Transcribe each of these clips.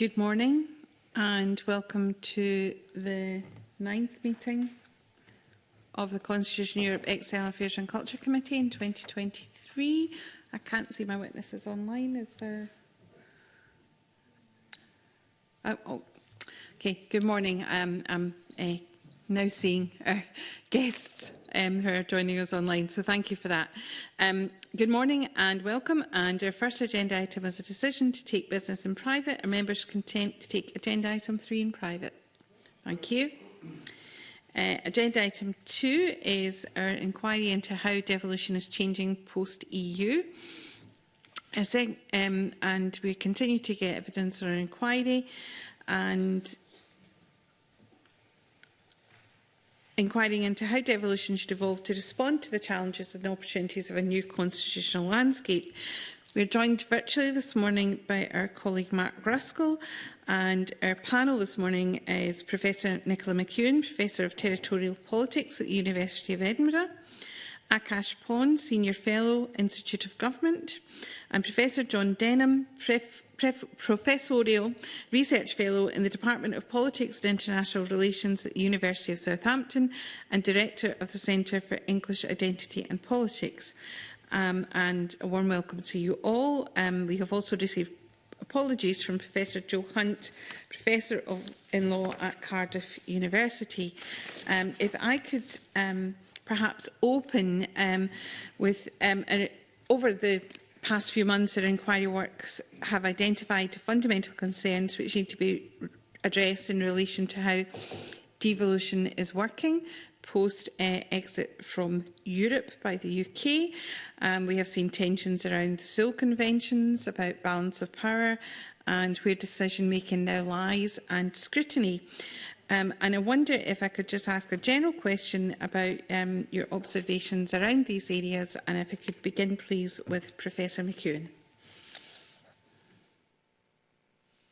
Good morning and welcome to the ninth meeting of the Constitution Europe Exile Affairs and Culture Committee in 2023. I can't see my witnesses online. Is there? Oh, oh. okay. Good morning. Um, I'm uh, now seeing our guests um, who are joining us online, so thank you for that. Um, good morning and welcome. And our first agenda item is a decision to take business in private. Are members content to take agenda item three in private? Thank you. Uh, agenda item two is our inquiry into how devolution is changing post-EU. Um, and we continue to get evidence on our inquiry and inquiring into how devolution should evolve to respond to the challenges and opportunities of a new constitutional landscape. We are joined virtually this morning by our colleague Mark Ruskell and our panel this morning is Professor Nicola McEwen, Professor of Territorial Politics at the University of Edinburgh, Akash Pond, Senior Fellow, Institute of Government, and Professor John Denham, Pref professorial research fellow in the Department of Politics and International Relations at the University of Southampton and director of the Centre for English Identity and Politics. Um, and a warm welcome to you all. Um, we have also received apologies from Professor Joe Hunt, Professor of in Law at Cardiff University. Um, if I could um, perhaps open um, with um, a, over the past few months our inquiry works have identified fundamental concerns which need to be addressed in relation to how devolution is working post-exit eh, uh, from Europe by the UK. Um, we have seen tensions around the Seoul Conventions about balance of power and where decision-making now lies and scrutiny. Um, and I wonder if I could just ask a general question about um, your observations around these areas and if I could begin please with Professor McEwen.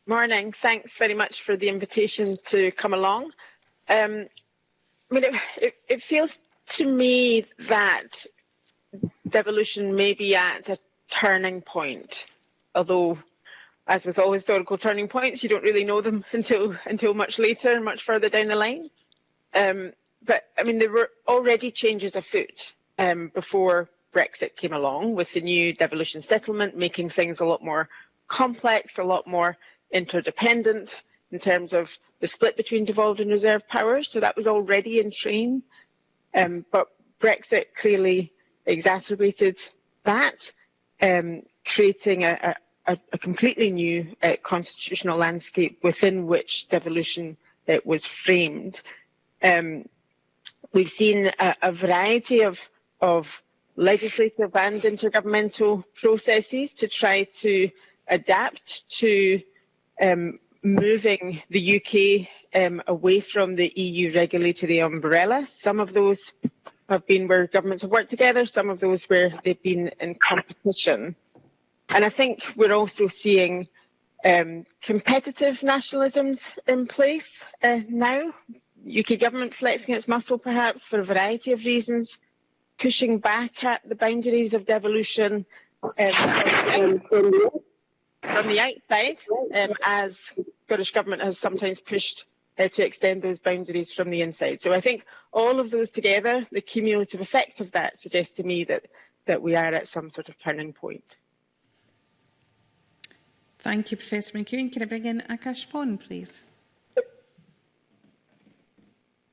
Morning. Thanks very much for the invitation to come along. Um, I mean, it, it, it feels to me that devolution may be at a turning point, although as with all historical turning points, you don't really know them until until much later, much further down the line. Um, but I mean, there were already changes afoot um, before Brexit came along, with the new devolution settlement making things a lot more complex, a lot more interdependent in terms of the split between devolved and reserved powers. So that was already in train. Um, but Brexit clearly exacerbated that, um, creating a, a, a completely new uh, constitutional landscape within which devolution uh, was framed. Um, we've seen a, a variety of, of legislative and intergovernmental processes to try to adapt to um, moving the UK um, away from the EU regulatory umbrella. Some of those have been where governments have worked together, some of those where they've been in competition. And I think we're also seeing um, competitive nationalisms in place uh, now. UK government flexing its muscle perhaps for a variety of reasons, pushing back at the boundaries of devolution um, from, the outside, um, as British government has sometimes pushed uh, to extend those boundaries from the inside. So I think all of those together, the cumulative effect of that suggests to me that, that we are at some sort of turning point. Thank you, Professor McEwen. Can I bring in Akash Paun, please?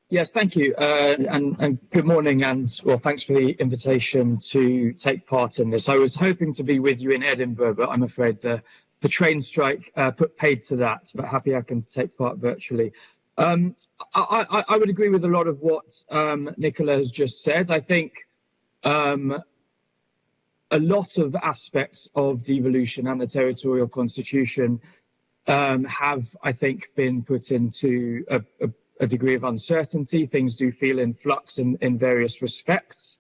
Yes, thank you. Uh, and, and, good morning. And well, thanks for the invitation to take part in this. I was hoping to be with you in Edinburgh, but I'm afraid the, the train strike uh, put paid to that, but happy I can take part virtually. Um, I, I, I, would agree with a lot of what um, Nicola has just said. I think um, a lot of aspects of devolution and the territorial constitution um, have, I think, been put into a, a, a, degree of uncertainty. Things do feel in flux in, in various respects.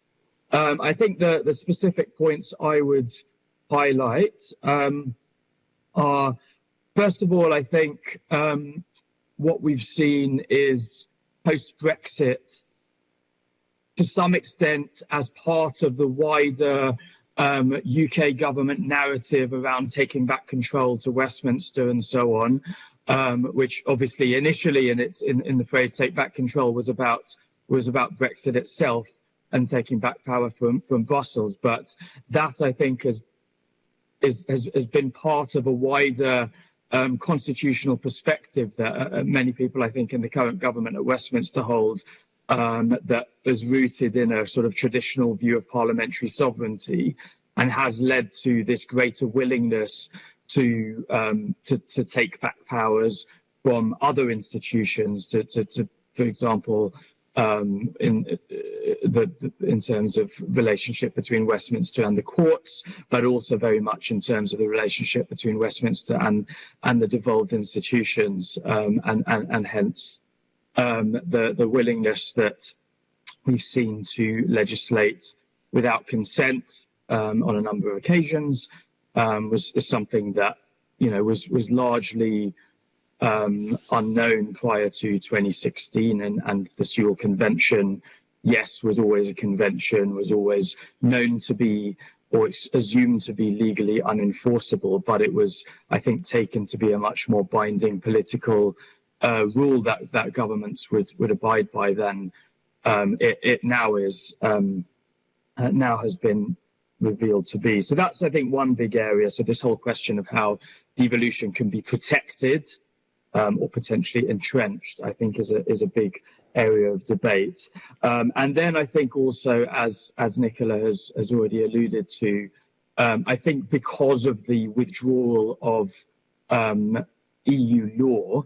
Um, I think the, the specific points I would highlight um, are, first of all, I think um, what we've seen is post-Brexit, to some extent, as part of the wider um, UK government narrative around taking back control to Westminster and so on, um, which obviously initially in its in, in the phrase "take back control" was about was about Brexit itself and taking back power from from Brussels. But that I think has is, has, has been part of a wider um, constitutional perspective that uh, many people, I think, in the current government at Westminster hold um, that is rooted in a sort of traditional view of parliamentary sovereignty and has led to this greater willingness to um, to, to take back powers from other institutions to, to, to for example, um, in uh, the, the, in terms of relationship between Westminster and the courts, but also very much in terms of the relationship between Westminster and and the devolved institutions, um, and, and and hence um, the the willingness that we've seen to legislate without consent um, on a number of occasions um, was is something that you know was was largely um, unknown prior to 2016 and, and the Sewel Convention, yes, was always a convention, was always known to be or assumed to be legally unenforceable, but it was, I think, taken to be a much more binding political uh, rule that, that governments would, would abide by then, um, it, it, now is, um, uh, now has been revealed to be. So that's, I think, one big area. So this whole question of how devolution can be protected um, or potentially entrenched, I think is a, is a big area of debate. Um, and then I think also, as, as Nicola has, has already alluded to, um, I think because of the withdrawal of um, EU law,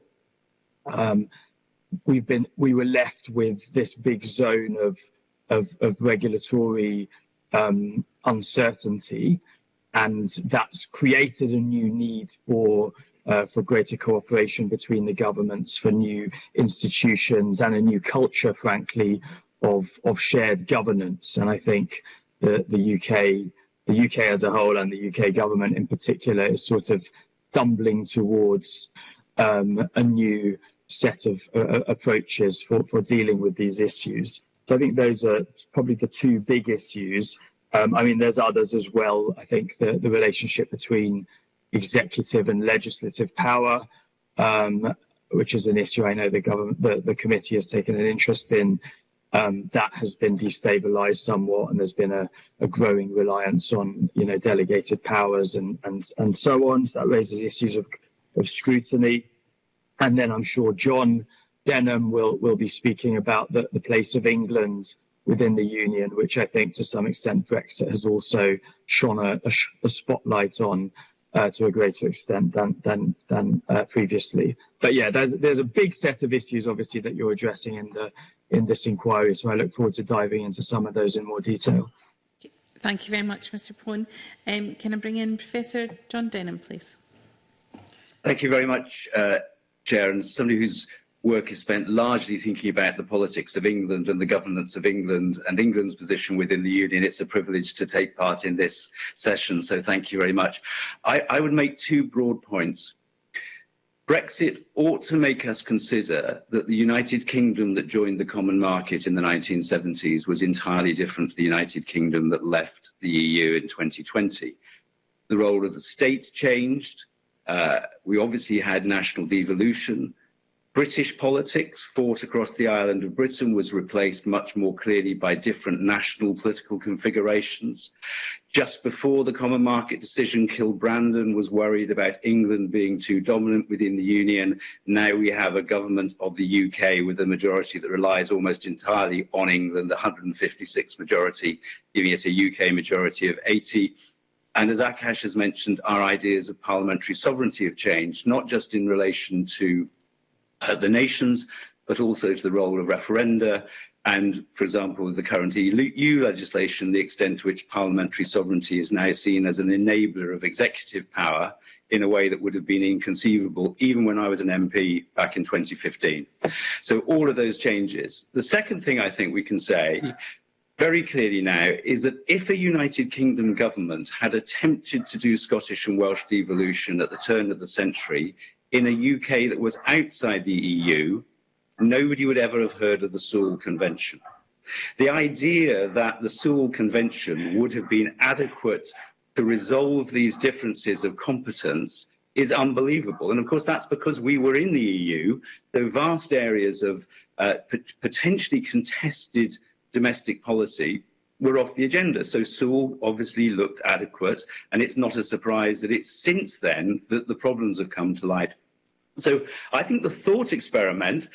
um, we've been we were left with this big zone of of, of regulatory um, uncertainty, and that's created a new need for uh, for greater cooperation between the governments, for new institutions and a new culture, frankly, of, of shared governance. And I think the, the UK, the UK as a whole and the UK government in particular is sort of stumbling towards um, a new set of uh, approaches for, for dealing with these issues. So I think those are probably the two big issues. Um, I mean, there's others as well. I think the, the relationship between executive and legislative power, um, which is an issue I know the government, the, the committee has taken an interest in. Um, that has been destabilized somewhat, and there's been a, a, growing reliance on, you know, delegated powers and and and so on. So that raises issues of of scrutiny, and then I'm sure John Denham will will be speaking about the, the place of England within the union, which I think to some extent Brexit has also shone a, a, a spotlight on uh, to a greater extent than than than uh, previously. But yeah, there's there's a big set of issues obviously that you're addressing in the in this inquiry. So I look forward to diving into some of those in more detail. Thank you very much, Mr. Paun. Um, can I bring in Professor John Denham, please? Thank you very much, uh, Chair. And somebody whose work is spent largely thinking about the politics of England and the governance of England and England's position within the Union. It's a privilege to take part in this session, so thank you very much. I, I would make two broad points. Brexit ought to make us consider that the United Kingdom that joined the common market in the 1970s was entirely different to the United Kingdom that left the EU in 2020. The role of the state changed. Uh, we obviously had national devolution. British politics fought across the island of Britain was replaced much more clearly by different national political configurations. Just before the common market decision, Kilbrandon was worried about England being too dominant within the Union. Now we have a government of the UK with a majority that relies almost entirely on England, 156 majority, giving it a UK majority of 80. And as Akash has mentioned, our ideas of parliamentary sovereignty have changed, not just in relation to uh, the nations, but also to the role of referenda and, for example, with the current EU legislation, the extent to which parliamentary sovereignty is now seen as an enabler of executive power in a way that would have been inconceivable even when I was an MP back in 2015. So all of those changes. The second thing I think we can say very clearly now is that if a United Kingdom government had attempted to do Scottish and Welsh devolution at the turn of the century in a UK that was outside the EU, nobody would ever have heard of the Sewell Convention. The idea that the Sewell Convention would have been adequate to resolve these differences of competence is unbelievable. And of course, that's because we were in the EU, the vast areas of uh, potentially contested domestic policy were off the agenda. So Sewel obviously looked adequate, and it's not a surprise that it's since then that the problems have come to light. So I think the thought experiment,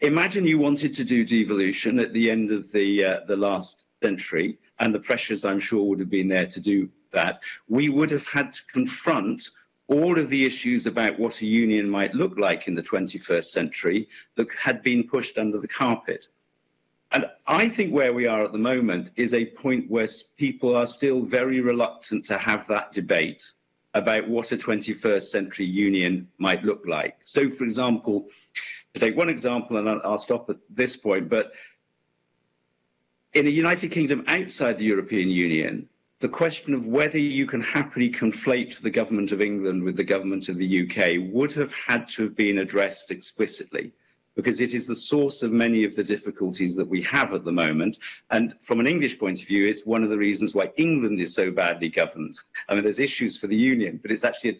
imagine you wanted to do devolution at the end of the, uh, the last century, and the pressures I'm sure would have been there to do that. We would have had to confront all of the issues about what a union might look like in the 21st century that had been pushed under the carpet. And I think where we are at the moment is a point where people are still very reluctant to have that debate about what a 21st century union might look like. So, for example, to take one example, and I'll, stop at this point, but in a United Kingdom outside the European Union, the question of whether you can happily conflate the government of England with the government of the UK would have had to have been addressed explicitly because it is the source of many of the difficulties that we have at the moment. And from an English point of view, it's one of the reasons why England is so badly governed. I mean, there's issues for the Union, but it's actually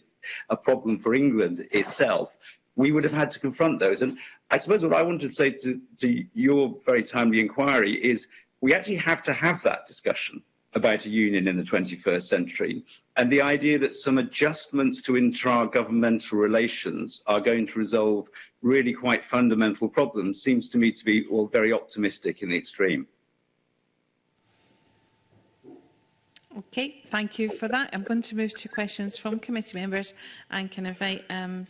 a, a problem for England itself. We would have had to confront those. And I suppose what I wanted to say to, to your very timely inquiry is we actually have to have that discussion about a union in the 21st century. And the idea that some adjustments to intra-governmental relations are going to resolve really quite fundamental problems seems to me to be all very optimistic in the extreme. Okay, thank you for that. I'm going to move to questions from committee members and can invite um,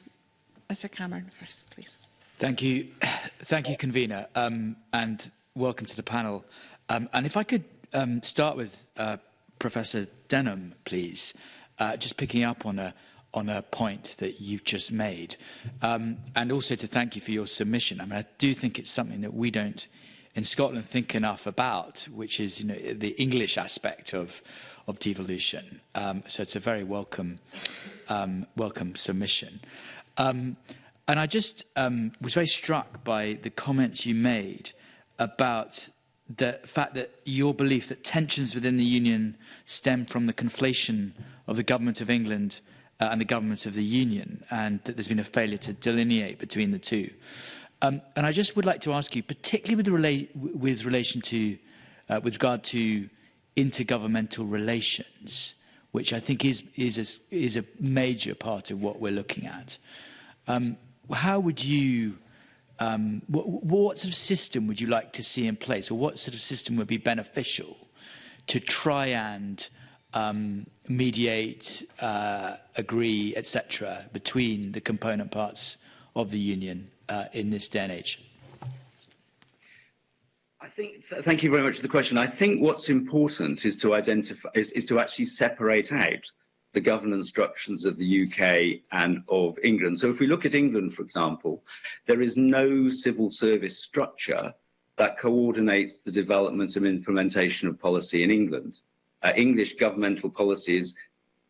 Mr Cameron first, please. Thank you. Thank you, convener, um, and welcome to the panel. Um, and if I could um, start with uh, Professor Denham, please, uh, just picking up on a, on a point that you've just made. Um, and also to thank you for your submission. I mean, I do think it's something that we don't in Scotland think enough about, which is you know, the English aspect of, of devolution. Um, so it's a very welcome, um, welcome submission. Um, and I just um, was very struck by the comments you made about the fact that your belief that tensions within the Union stem from the conflation of the Government of England uh, and the Government of the Union, and that there's been a failure to delineate between the two. Um, and I just would like to ask you, particularly with, rela with relation to, uh, with regard to intergovernmental relations, which I think is, is, a, is a major part of what we're looking at, um, how would you um, what, what sort of system would you like to see in place or what sort of system would be beneficial to try and um, mediate, uh, agree, etc., between the component parts of the union uh, in this day and age? I think. Th thank you very much for the question. I think what's important is to identify is, is to actually separate out the governance structures of the UK and of England. So if we look at England, for example, there is no civil service structure that coordinates the development and implementation of policy in England. Uh, English governmental policies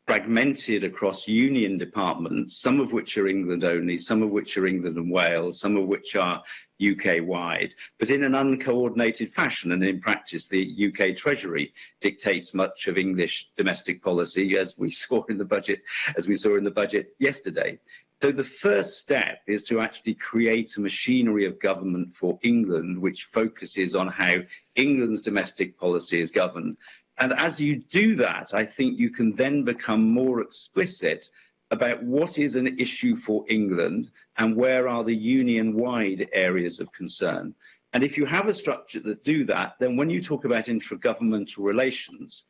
fragmented across union departments, some of which are England only, some of which are England and Wales, some of which are UK-wide, but in an uncoordinated fashion. And in practice, the UK Treasury dictates much of English domestic policy, as we saw in the budget, as we saw in the budget yesterday. So the first step is to actually create a machinery of government for England, which focuses on how England's domestic policy is governed. And as you do that, I think you can then become more explicit about what is an issue for England and where are the union-wide areas of concern. And if you have a structure that do that, then when you talk about intragovernmental relations,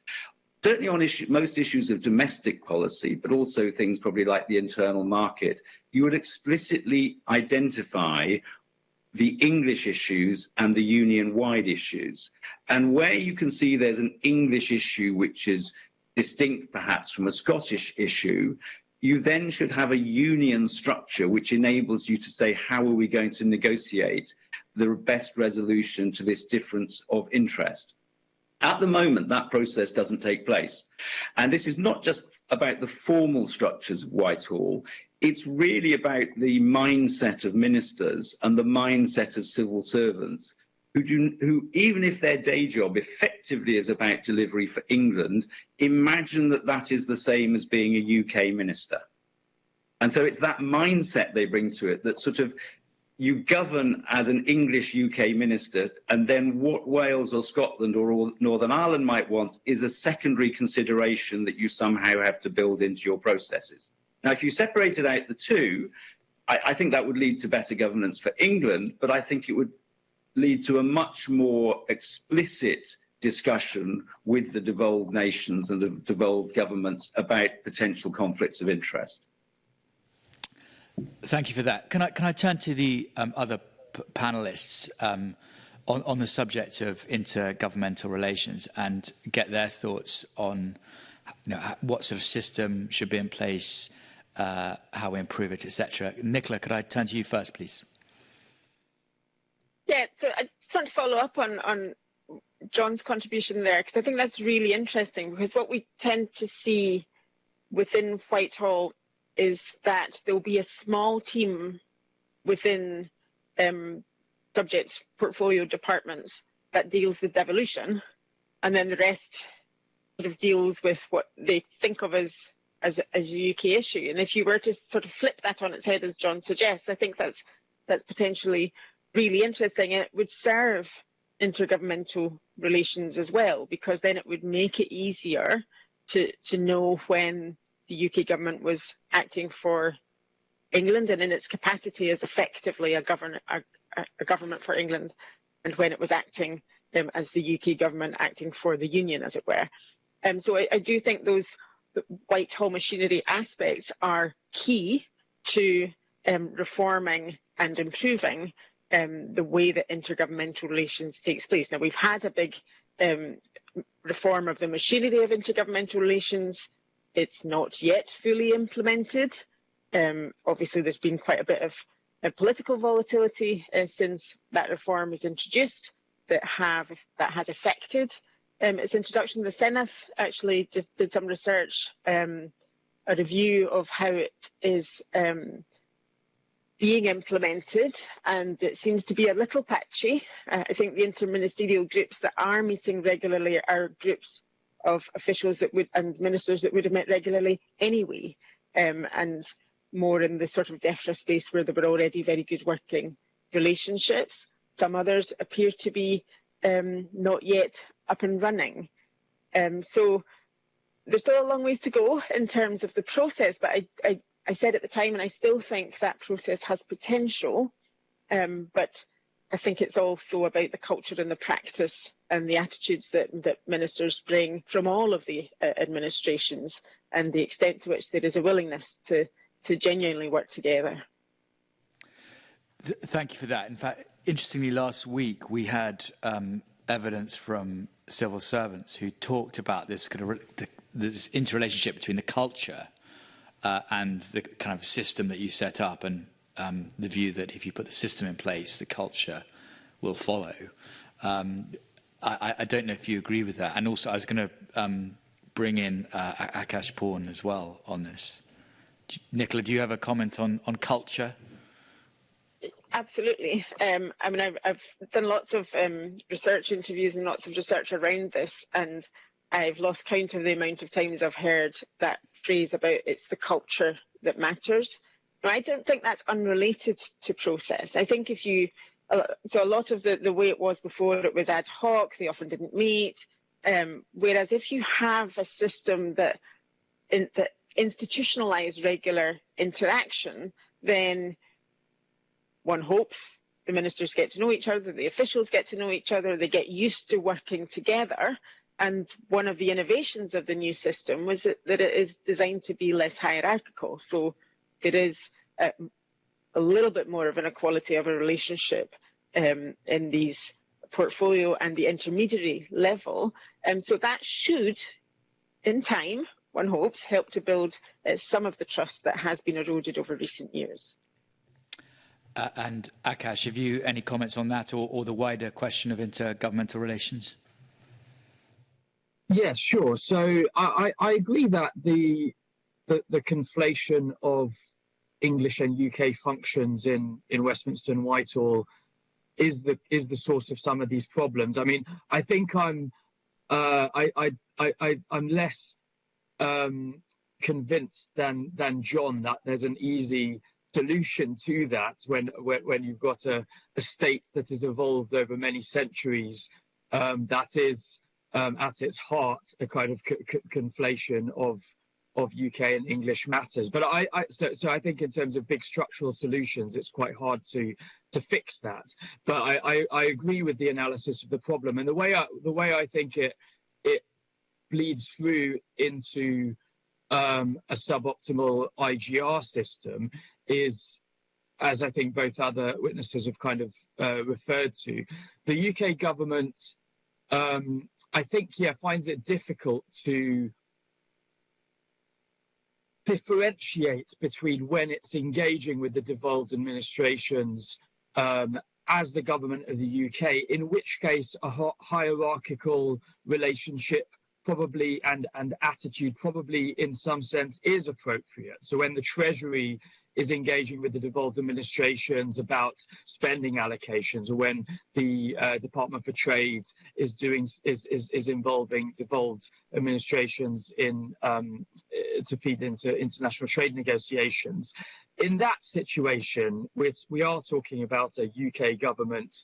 certainly on issue, most issues of domestic policy, but also things probably like the internal market, you would explicitly identify the English issues and the union-wide issues. And where you can see there's an English issue which is distinct perhaps from a Scottish issue, you then should have a union structure which enables you to say, how are we going to negotiate the best resolution to this difference of interest? At the moment, that process doesn't take place. And this is not just about the formal structures of Whitehall, it's really about the mindset of ministers and the mindset of civil servants who, do, who, even if their day job effectively is about delivery for England, imagine that that is the same as being a UK minister. And so it's that mindset they bring to it that sort of you govern as an English UK minister, and then what Wales or Scotland or Northern Ireland might want is a secondary consideration that you somehow have to build into your processes. Now, if you separated out the two, I, I think that would lead to better governance for England, but I think it would lead to a much more explicit discussion with the devolved nations and the devolved governments about potential conflicts of interest. Thank you for that. Can I, can I turn to the um, other panelists um, on, on the subject of intergovernmental relations and get their thoughts on you know, what sort of system should be in place, uh, how we improve it, etc. Nicola, could I turn to you first, please? Yeah, so I just want to follow up on, on John's contribution there, because I think that's really interesting, because what we tend to see within Whitehall is that there will be a small team within um, portfolio departments that deals with devolution, and then the rest sort of deals with what they think of as as, as a UK issue. And if you were to sort of flip that on its head, as John suggests, I think that's that's potentially really interesting, and it would serve intergovernmental relations as well, because then it would make it easier to to know when the UK government was acting for England and in its capacity as effectively a, govern a, a government for England, and when it was acting um, as the UK government acting for the Union, as it were. Um, so I, I do think those Whitehall machinery aspects are key to um, reforming and improving um, the way that intergovernmental relations takes place. Now we've had a big um, reform of the machinery of intergovernmental relations it's not yet fully implemented. Um, obviously, there's been quite a bit of uh, political volatility uh, since that reform was introduced that have that has affected um, its introduction. The Senate actually just did some research, um, a review of how it is um, being implemented, and it seems to be a little patchy. Uh, I think the interministerial groups that are meeting regularly are groups of officials that would and ministers that would have met regularly anyway, um, and more in the sort of DEFRA space where there were already very good working relationships. Some others appear to be um, not yet up and running. Um, so there's still a long ways to go in terms of the process, but I, I, I said at the time, and I still think that process has potential, um, but I think it's also about the culture and the practice and the attitudes that, that ministers bring from all of the uh, administrations and the extent to which there is a willingness to, to genuinely work together. Th thank you for that. In fact, interestingly, last week we had um, evidence from civil servants who talked about this kind of the, this interrelationship between the culture uh, and the kind of system that you set up and um, the view that if you put the system in place, the culture will follow. Um, I, I don't know if you agree with that. And also, I was going to um, bring in uh, Akash Porn as well on this. Nicola, do you have a comment on, on culture? Absolutely. Um, I mean, I've, I've done lots of um, research interviews and lots of research around this, and I've lost count of the amount of times I've heard that phrase about it's the culture that matters. I don't think that's unrelated to process. I think if you, so a lot of the, the way it was before, it was ad hoc, they often didn't meet. Um, whereas if you have a system that, in, that institutionalize regular interaction, then one hopes the ministers get to know each other, the officials get to know each other, they get used to working together. And one of the innovations of the new system was that, that it is designed to be less hierarchical. So it is a, a little bit more of an equality of a relationship um, in these portfolio and the intermediary level. And um, so that should, in time, one hopes, help to build uh, some of the trust that has been eroded over recent years. Uh, and Akash, have you any comments on that or, or the wider question of intergovernmental relations? Yes, sure. So I, I agree that the, the, the conflation of English and UK functions in, in Westminster and Whitehall is the is the source of some of these problems. I mean, I think I'm uh, I, I I I I'm less um, convinced than than John that there's an easy solution to that when when, when you've got a, a state that has evolved over many centuries um, that is um, at its heart a kind of conflation of of UK and English matters. But I, I, so so I think in terms of big structural solutions, it's quite hard to to fix that. But I, I, I agree with the analysis of the problem and the way I, the way I think it it bleeds through into um, a suboptimal IGR system is, as I think both other witnesses have kind of uh, referred to, the UK government, um, I think, yeah, finds it difficult to differentiate between when it's engaging with the devolved administrations um, as the government of the UK, in which case a hierarchical relationship probably and and attitude probably in some sense is appropriate. So when the treasury is engaging with the devolved administrations about spending allocations or when the uh, department for trade is doing is, is is involving devolved administrations in um, to feed into international trade negotiations in that situation which we are talking about a uk government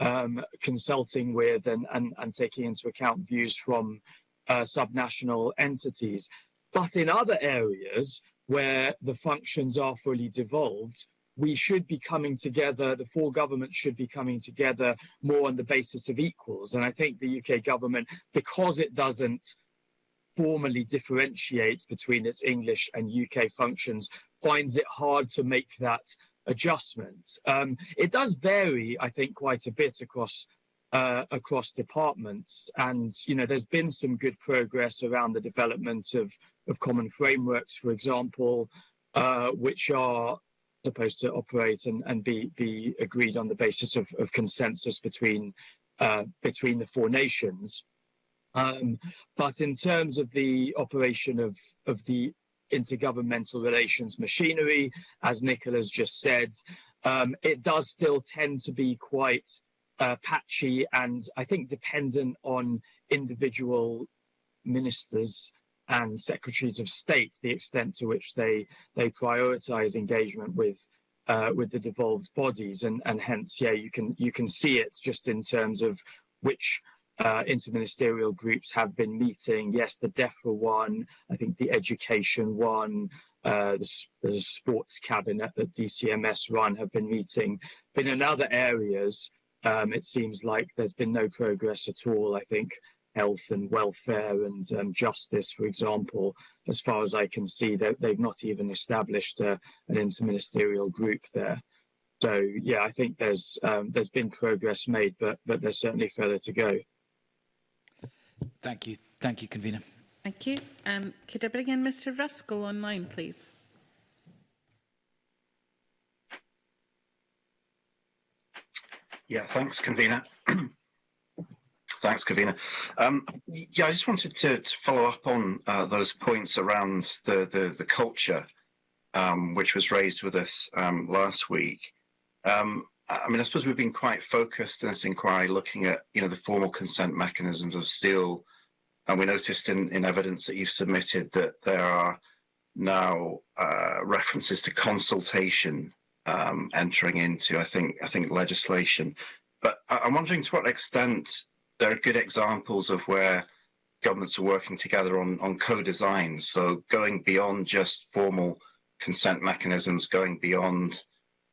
um, consulting with and, and, and taking into account views from uh, subnational entities. But in other areas where the functions are fully devolved, we should be coming together, the four governments should be coming together more on the basis of equals. And I think the UK government, because it doesn't formally differentiate between its English and UK functions, finds it hard to make that adjustment. Um, it does vary, I think, quite a bit across uh, across departments. And, you know, there's been some good progress around the development of, of common frameworks, for example, uh, which are supposed to operate and, and be, be agreed on the basis of, of consensus between, uh, between the four nations. Um, but in terms of the operation of, of the intergovernmental relations machinery, as Nicola's just said, um, it does still tend to be quite uh, patchy and I think dependent on individual ministers and secretaries of state, the extent to which they they prioritize engagement with uh, with the devolved bodies, and and hence, yeah, you can you can see it just in terms of which uh, interministerial groups have been meeting. Yes, the DEFRA one, I think the education one, uh, the, the sports cabinet that DCMS run have been meeting. But in other areas, um, it seems like there's been no progress at all. I think health and welfare and um, justice, for example, as far as I can see, they've not even established a, an interministerial group there. So yeah, I think there's um, there's been progress made, but but there's certainly further to go. Thank you, thank you, convener. Thank you. Um, could I bring in Mr. Ruskell online, please? Yeah, thanks, convener. thanks, convener. Um, yeah, I just wanted to, to follow up on uh, those points around the the, the culture, um, which was raised with us um, last week. Um, I mean, I suppose we've been quite focused in this inquiry looking at you know the formal consent mechanisms of Sewel, and we noticed in, in evidence that you've submitted that there are now uh, references to consultation um, entering into, I think, I think legislation. But I'm wondering to what extent there are good examples of where governments are working together on, on co-design. So going beyond just formal consent mechanisms, going beyond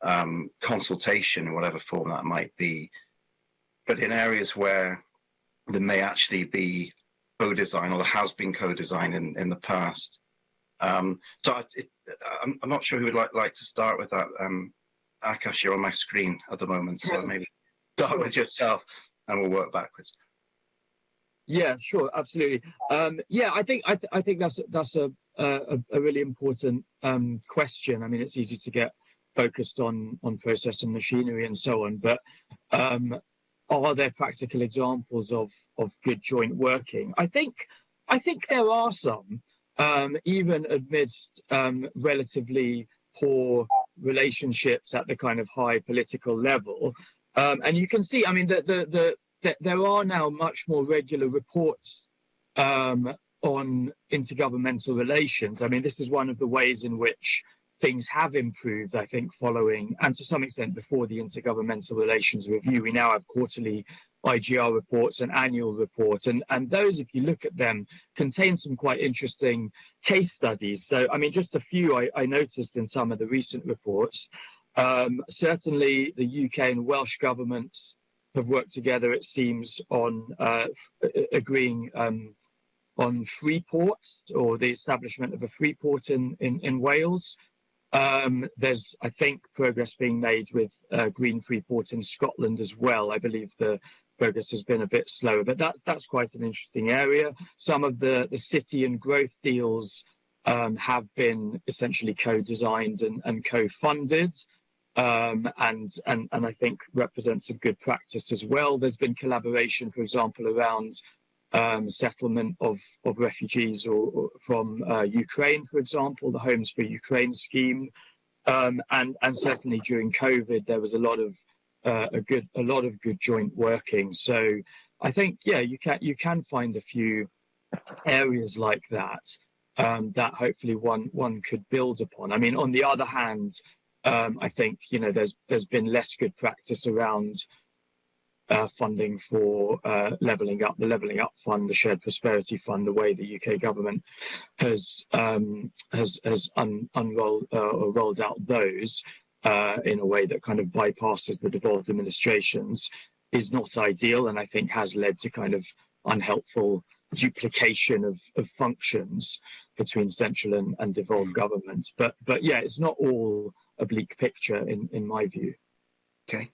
um, consultation in whatever form that might be. But in areas where there may actually be co-design or there has been co-design in, in the past. Um, so I'm, I'm, not sure who would like, like to start with that. Um, Akash, you're on my screen at the moment, so maybe start with yourself and we'll work backwards. Yeah, sure, absolutely. Um, yeah, I think I, th I think that's that's a a, a really important um, question. I mean, it's easy to get focused on on process and machinery and so on, but um, are there practical examples of of good joint working? I think I think there are some um, even amidst um, relatively poor relationships at the kind of high political level. Um, and you can see, I mean, the, the, the, the, there are now much more regular reports um, on intergovernmental relations. I mean, this is one of the ways in which things have improved, I think, following and to some extent before the Intergovernmental Relations Review. We now have quarterly IGR reports and annual reports, and, and those, if you look at them, contain some quite interesting case studies. So, I mean, just a few I, I noticed in some of the recent reports. Um, certainly, the UK and Welsh governments have worked together, it seems, on uh, agreeing um, on Freeport or the establishment of a Freeport in, in, in Wales. Um, there's, I think, progress being made with uh, Green Freeport in Scotland as well. I believe the progress has been a bit slower, but that, that's quite an interesting area. Some of the, the city and growth deals um, have been essentially co-designed and, and co-funded. Um, and, and, and I think represents a good practice as well. There's been collaboration, for example, around um, settlement of, of refugees or, or from uh, Ukraine, for example, the Homes for Ukraine scheme. Um, and, and certainly during COVID, there was a lot of uh, a good a lot of good joint working. So I think yeah, you can you can find a few areas like that um, that hopefully one one could build upon. I mean, on the other hand, um, I think you know there's there's been less good practice around uh, funding for uh, levelling up, the levelling up fund, the shared prosperity fund, the way the UK government has um, has has un unrolled uh, or rolled out those uh, in a way that kind of bypasses the devolved administrations is not ideal, and I think has led to kind of unhelpful duplication of, of functions between central and, and devolved government. But but yeah, it's not all a bleak picture in, in my view. Okay.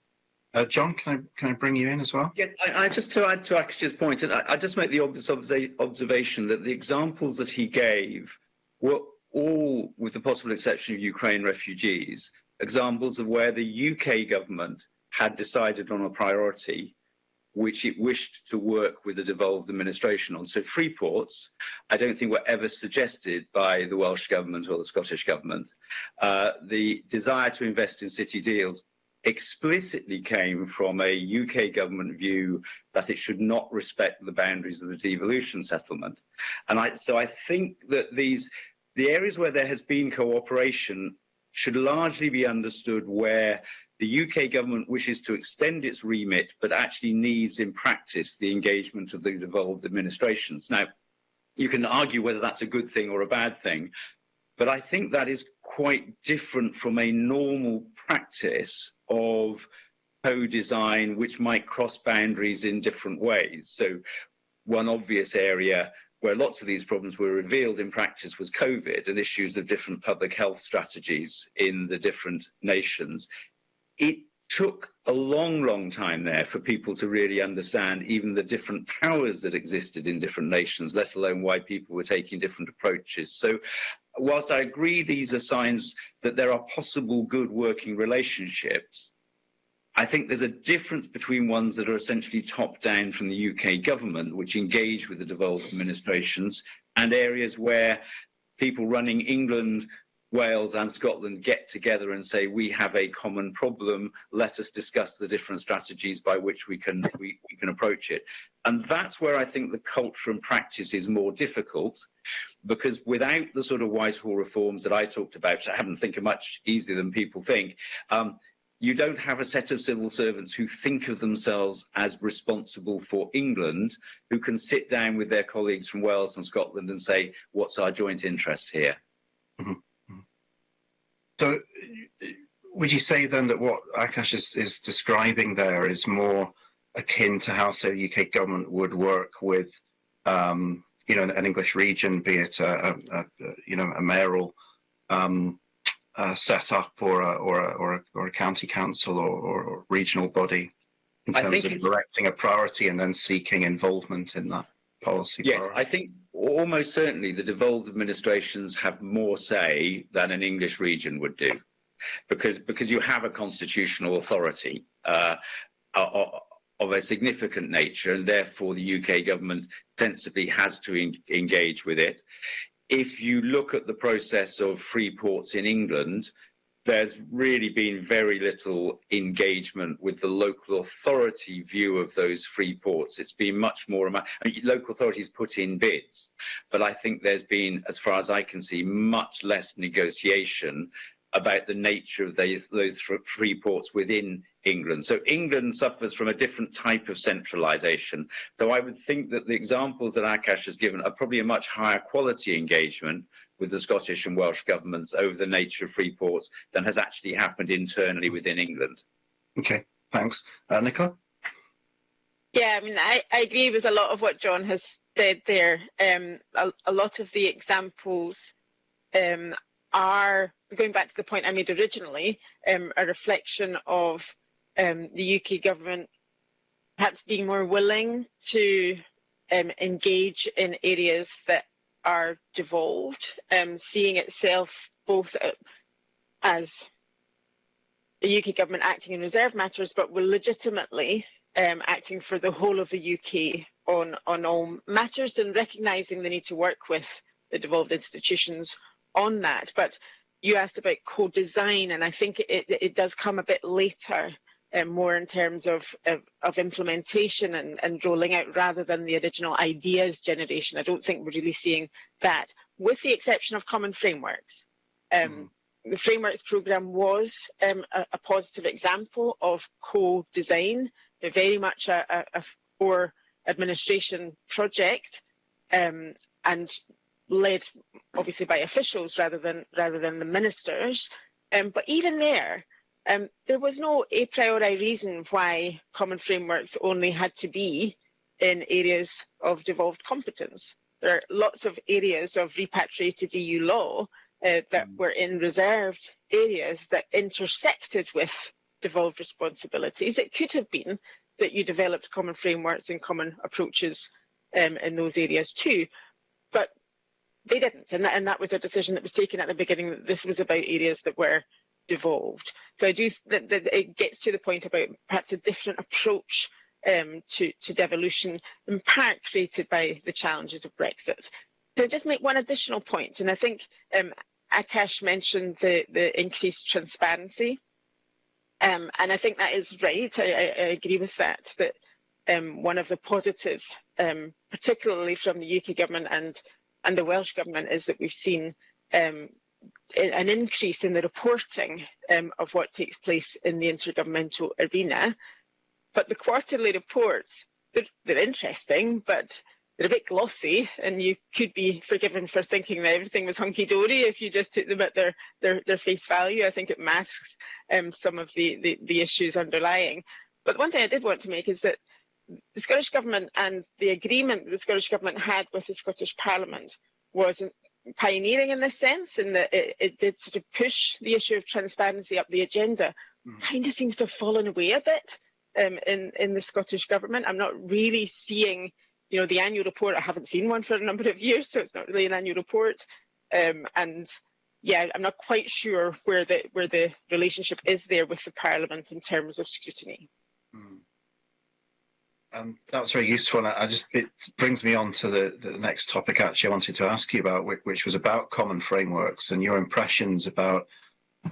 Uh, John, can I, can I bring you in as well? Yes, I, I just to add to Akash's point, and I, I just make the obvious observation that the examples that he gave were all, with the possible exception of Ukraine refugees, examples of where the UK government had decided on a priority which it wished to work with the devolved administration on. So free ports, I don't think were ever suggested by the Welsh Government or the Scottish Government. Uh, the desire to invest in city deals explicitly came from a UK government view that it should not respect the boundaries of the devolution settlement. And I, so I think that these, the areas where there has been cooperation should largely be understood where The UK government wishes to extend its remit, but actually needs in practice the engagement of the devolved administrations. Now, you can argue whether that's a good thing or a bad thing, but I think that is quite different from a normal practice of co-design which might cross boundaries in different ways. So one obvious area where lots of these problems were revealed in practice was COVID and issues of different public health strategies in the different nations it took a long, long time there for people to really understand even the different powers that existed in different nations, let alone why people were taking different approaches. So whilst I agree these are signs that there are possible good working relationships, I think there's a difference between ones that are essentially top down from the UK government, which engage with the devolved administrations, and areas where people running England Wales and Scotland get together and say, we have a common problem, let us discuss the different strategies by which we can, we, we can approach it. And that's where I think the culture and practice is more difficult, because without the sort of Whitehall reforms that I talked about, I haven't think are much easier than people think, um, you don't have a set of civil servants who think of themselves as responsible for England, who can sit down with their colleagues from Wales and Scotland and say, what's our joint interest here? Mm -hmm. So would you say then that what Akash is, is describing there is more akin to how, say, the UK government would work with um, you know, an English region, be it a, a, a you know a mayoral um, uh, setup or a, or a, or a, or a county council or, or, or regional body in terms of directing a priority and then seeking involvement in that policy. Yes, priority. I think almost certainly the devolved administrations have more say than an English region would do, because because you have a constitutional authority uh, of a significant nature, and therefore the UK government sensibly has to en engage with it. If you look at the process of free ports in England, there's really been very little engagement with the local authority view of those free ports. It's been much more, I mean, local authorities put in bids, but I think there's been, as far as I can see, much less negotiation about the nature of those, those free ports within England. So England suffers from a different type of centralisation. Though I would think that the examples that Akash has given are probably a much higher quality engagement with the Scottish and Welsh governments over the nature of free ports than has actually happened internally within England. Okay, thanks. Uh, Nicola? Yeah, I mean, I, I agree with a lot of what John has said there. Um, a, a lot of the examples um, are, going back to the point I made originally, um, a reflection of um, the UK government perhaps being more willing to um, engage in areas that are devolved, um, seeing itself both as the UK government acting in reserve matters, but will legitimately um, acting for the whole of the UK on, on all matters and recognising the need to work with the devolved institutions on that. But you asked about co-design, and I think it, it does come a bit later um, more in terms of, of, of implementation and, and rolling out rather than the original ideas generation. I don't think we're really seeing that, with the exception of common frameworks. Um, mm. The frameworks programme was um, a, a, positive example of co-design, very much a, a, a four administration project um, and led obviously by officials rather than rather than the ministers. Um, but even there, um, there was no a priori reason why common frameworks only had to be in areas of devolved competence. There are lots of areas of repatriated EU law uh, that mm. were in reserved areas that intersected with devolved responsibilities. It could have been that you developed common frameworks and common approaches um, in those areas too, but they didn't. And that, and that was a decision that was taken at the beginning that this was about areas that were devolved. So I do that, that it gets to the point about perhaps a different approach um, to, to devolution, in part created by the challenges of Brexit. Can I just make one additional? And I think um, Akash mentioned the, the increased transparency. Um, and I think that is right. I, I, I agree with that, that um, one of the positives, um, particularly from the UK government and, and the Welsh government, is that we've seen um, an increase in the reporting um, of what takes place in the intergovernmental arena. But the quarterly reports, they're, they're interesting, but they're a bit glossy and you could be forgiven for thinking that everything was hunky-dory if you just took them at their, their, their face value. I think it masks um, some of the, the, the issues underlying. But one thing I did want to make is that the Scottish Government and the agreement the Scottish Government had with the Scottish Parliament was pioneering in this sense, in that it, it, did sort of push the issue of transparency up the agenda, mm. kind of seems to have fallen away a bit um, in in the Scottish government. I'm not really seeing, you know, the annual report. I haven't seen one for a number of years, so it's not really an annual report. Um, and yeah, I'm not quite sure where the where the relationship is there with the Parliament in terms of scrutiny. Um, that was very useful. And I just it brings me on to the, the next topic actually I wanted to ask you about, which, which was about common frameworks and your impressions about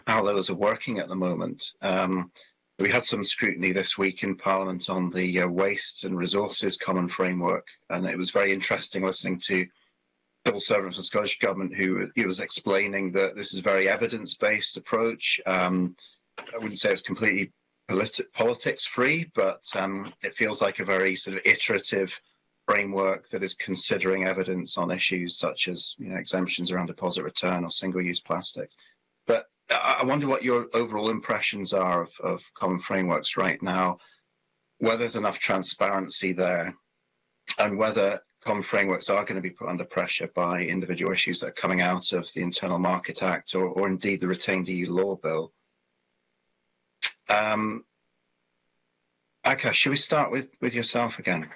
how those are working at the moment. Um, we had some scrutiny this week in Parliament on the uh, waste and resources common framework, and it was very interesting listening to civil servant from Scottish Government who he was explaining that this is a very evidence-based approach. Um, I wouldn't say it's completely politi- politics free, but um, it feels like a very sort of iterative framework that is considering evidence on issues such as you know, exemptions around deposit return or single-use plastics. But I wonder what your overall impressions are of, of common frameworks right now, whether there's enough transparency there, and whether common frameworks are going to be put under pressure by individual issues that are coming out of the Internal Market Act or, or indeed the retained EU law bill. Um, Akash, should we start with, with yourself again?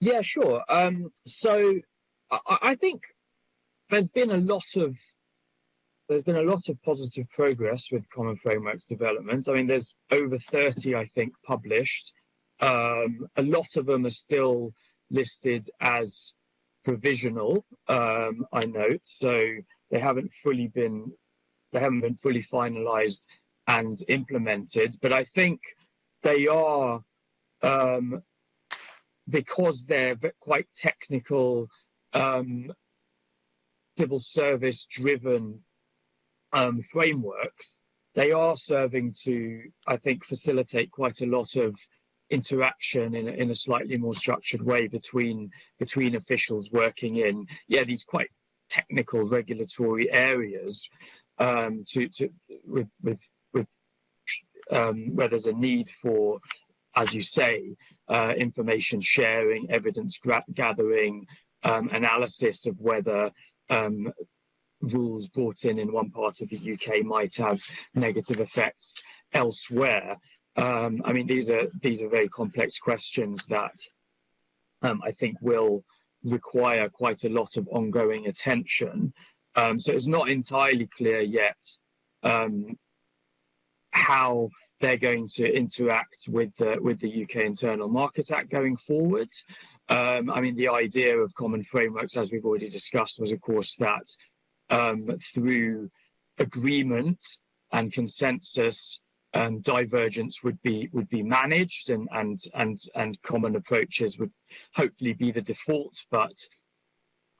Yeah, sure. Um, so I, I think there's been a lot of there's been a lot of positive progress with common frameworks development. I mean, there's over 30, I think, published. Um, a lot of them are still listed as provisional, um, I note. So they haven't fully been they haven't been fully finalized and implemented. But I think they are um, because they're quite technical, um, civil service driven um, frameworks. They are serving to, I think, facilitate quite a lot of interaction in a, in a slightly more structured way between between officials working in yeah these quite technical regulatory areas um, to to with with um, where there's a need for as you say uh, information sharing evidence gathering um, analysis of whether um, rules brought in in one part of the UK might have negative effects elsewhere um, I mean, these are these are very complex questions that um, I think will require quite a lot of ongoing attention. Um, so it's not entirely clear yet um, how they're going to interact with the with the UK Internal Market Act going forward. Um, I mean, the idea of common frameworks, as we've already discussed, was of course that um, through agreement and consensus um, divergence would be would be managed and and and and common approaches would hopefully be the default, but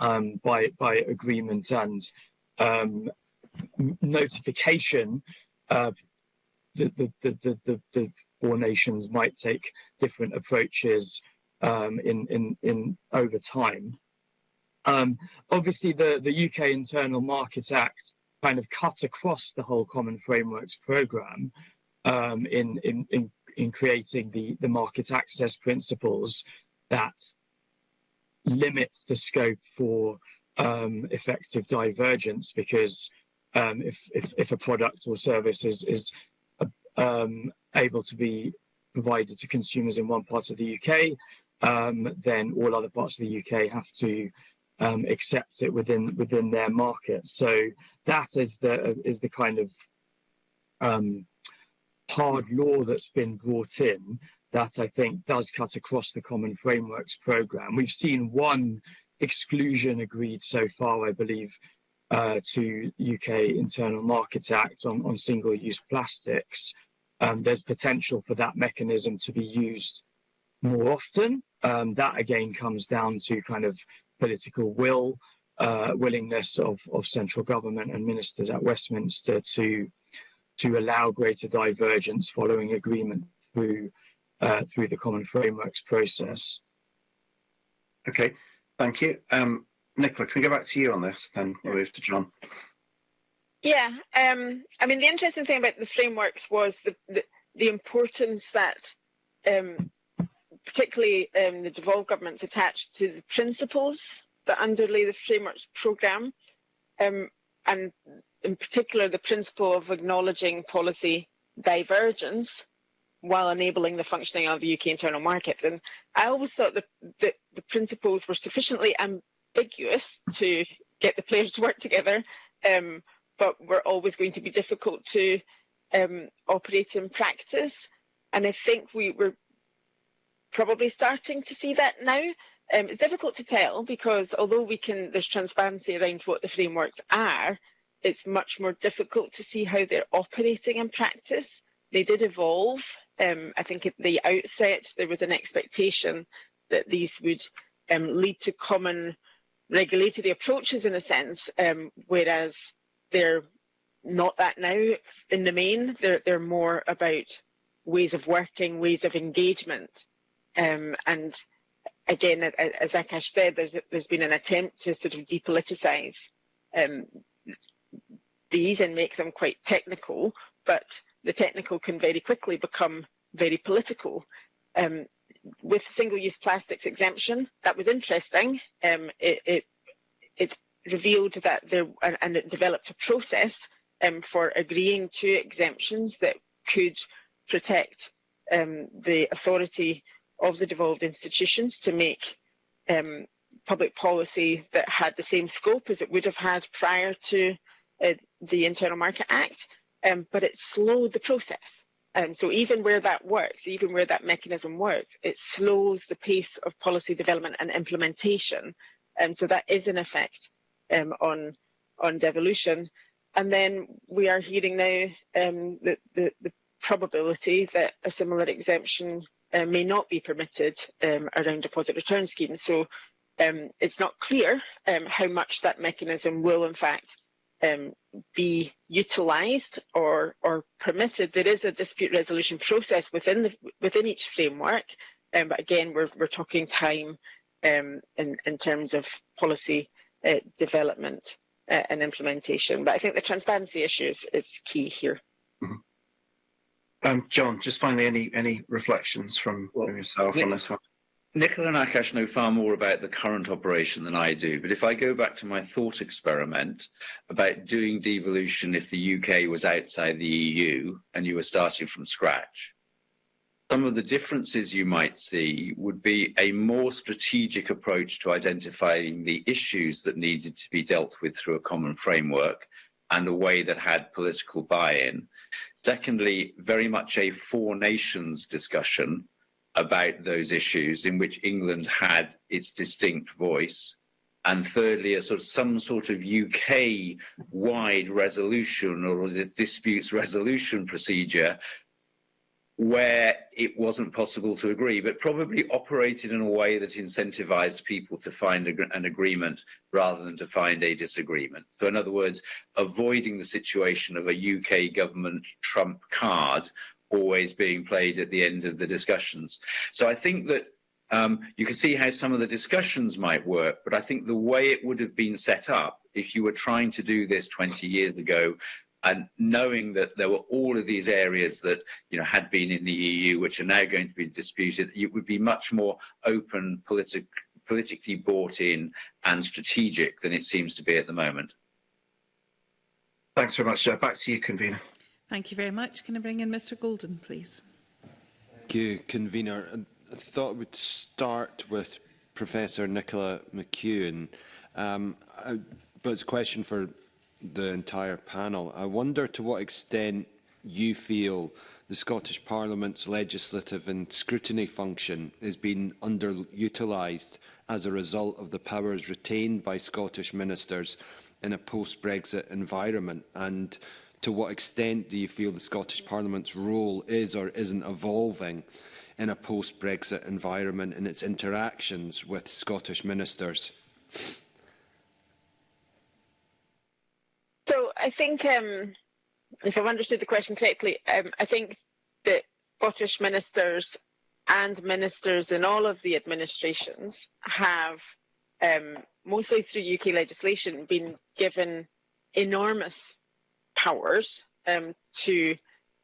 um, by by agreement and um, notification, uh, the, the, the the the four nations might take different approaches um, in in in over time. Um, obviously, the the UK Internal Market Act kind of cut across the whole Common Frameworks program um, in, in, in, in creating the, the market access principles that limits the scope for um, effective divergence because um, if, if, if a product or service is, is um, able to be provided to consumers in one part of the UK, um, then all other parts of the UK have to um, accept it within within their market. So that is the is the kind of um, hard law that's been brought in that I think does cut across the Common Frameworks Programme. We've seen one exclusion agreed so far, I believe, uh, to UK Internal Market Act on, on single-use plastics. Um, there's potential for that mechanism to be used more often. Um, that again comes down to kind of political will, uh, willingness of, of central government and ministers at Westminster to to allow greater divergence following agreement through uh, through the common frameworks process. Okay, thank you. Um, Nicola, can we go back to you on this, then we'll move to John. Yeah, um, I mean, the interesting thing about the frameworks was the, the, the importance that um, particularly um, the devolved governments attached to the principles that underlay the frameworks programme. Um, and in particular the principle of acknowledging policy divergence while enabling the functioning of the UK internal market. And I always thought that the, the principles were sufficiently ambiguous to get the players to work together, um, but were always going to be difficult to um, operate in practice. And I think we were probably starting to see that now. Um, it's difficult to tell because although we can, there's transparency around what the frameworks are, it's much more difficult to see how they're operating in practice. They did evolve. Um, I think at the outset, there was an expectation that these would um, lead to common regulatory approaches in a sense, um, whereas they're not that now in the main. They're, they're more about ways of working, ways of engagement. Um, and again, as Akash said, there's, there's been an attempt to sort of depoliticize um, these and make them quite technical, but the technical can very quickly become very political. Um, with single-use plastics exemption, that was interesting. Um, it, it, it revealed that there and, it developed a process um, for agreeing to exemptions that could protect um, the authority of the devolved institutions to make um, public policy that had the same scope as it would have had prior to uh, the Internal Market Act, um, but it slowed the process. Um, so even where that works, even where that mechanism works, it slows the pace of policy development and implementation. And so that is an effect um, on on devolution. And then we are hearing now um, the, the, the probability that a similar exemption uh, may not be permitted um, around deposit return schemes. So um, it's not clear um, how much that mechanism will in fact um, be utilised or or permitted. There is a dispute resolution process within the within each framework, but again, we're we're talking time in in terms of policy uh, development uh, and implementation. But I think the transparency issue is, is key here. Mm -hmm. Um, John, just finally, any any reflections from, well, from yourself on this one? Nicola and Akash know far more about the current operation than I do, but if I go back to my thought experiment about doing devolution if the UK was outside the EU and you were starting from scratch, some of the differences you might see would be a more strategic approach to identifying the issues that needed to be dealt with through a common framework and a way that had political buy-in. Secondly, very much a four nations discussion about those issues in which England had its distinct voice. And thirdly, a sort of some sort of UK wide resolution or disputes resolution procedure where it wasn't possible to agree, but probably operated in a way that incentivized people to find a, an agreement rather than to find a disagreement. So in other words, avoiding the situation of a UK government trump card always being played at the end of the discussions. So I think that um, you can see how some of the discussions might work, but I think the way it would have been set up if you were trying to do this 20 years ago and knowing that there were all of these areas that you know had been in the EU, which are now going to be disputed, it would be much more open, politic, politically bought in, and strategic than it seems to be at the moment. Thanks very much. Uh, back to you, convener. Thank you very much. Can I bring in Mr. Golden, please? Thank you, convener. I thought we'd start with Professor Nicola McEwen. Um, I, but it's a question for the entire panel. I wonder to what extent you feel the Scottish Parliament's legislative and scrutiny function is being underutilised as a result of the powers retained by Scottish ministers in a post-Brexit environment? And to what extent do you feel the Scottish Parliament's role is or isn't evolving in a post-Brexit environment in its interactions with Scottish ministers? So I think, um, if I've understood the question correctly, um, I think that Scottish ministers and ministers in all of the administrations have, um, mostly through UK legislation, been given enormous powers um, to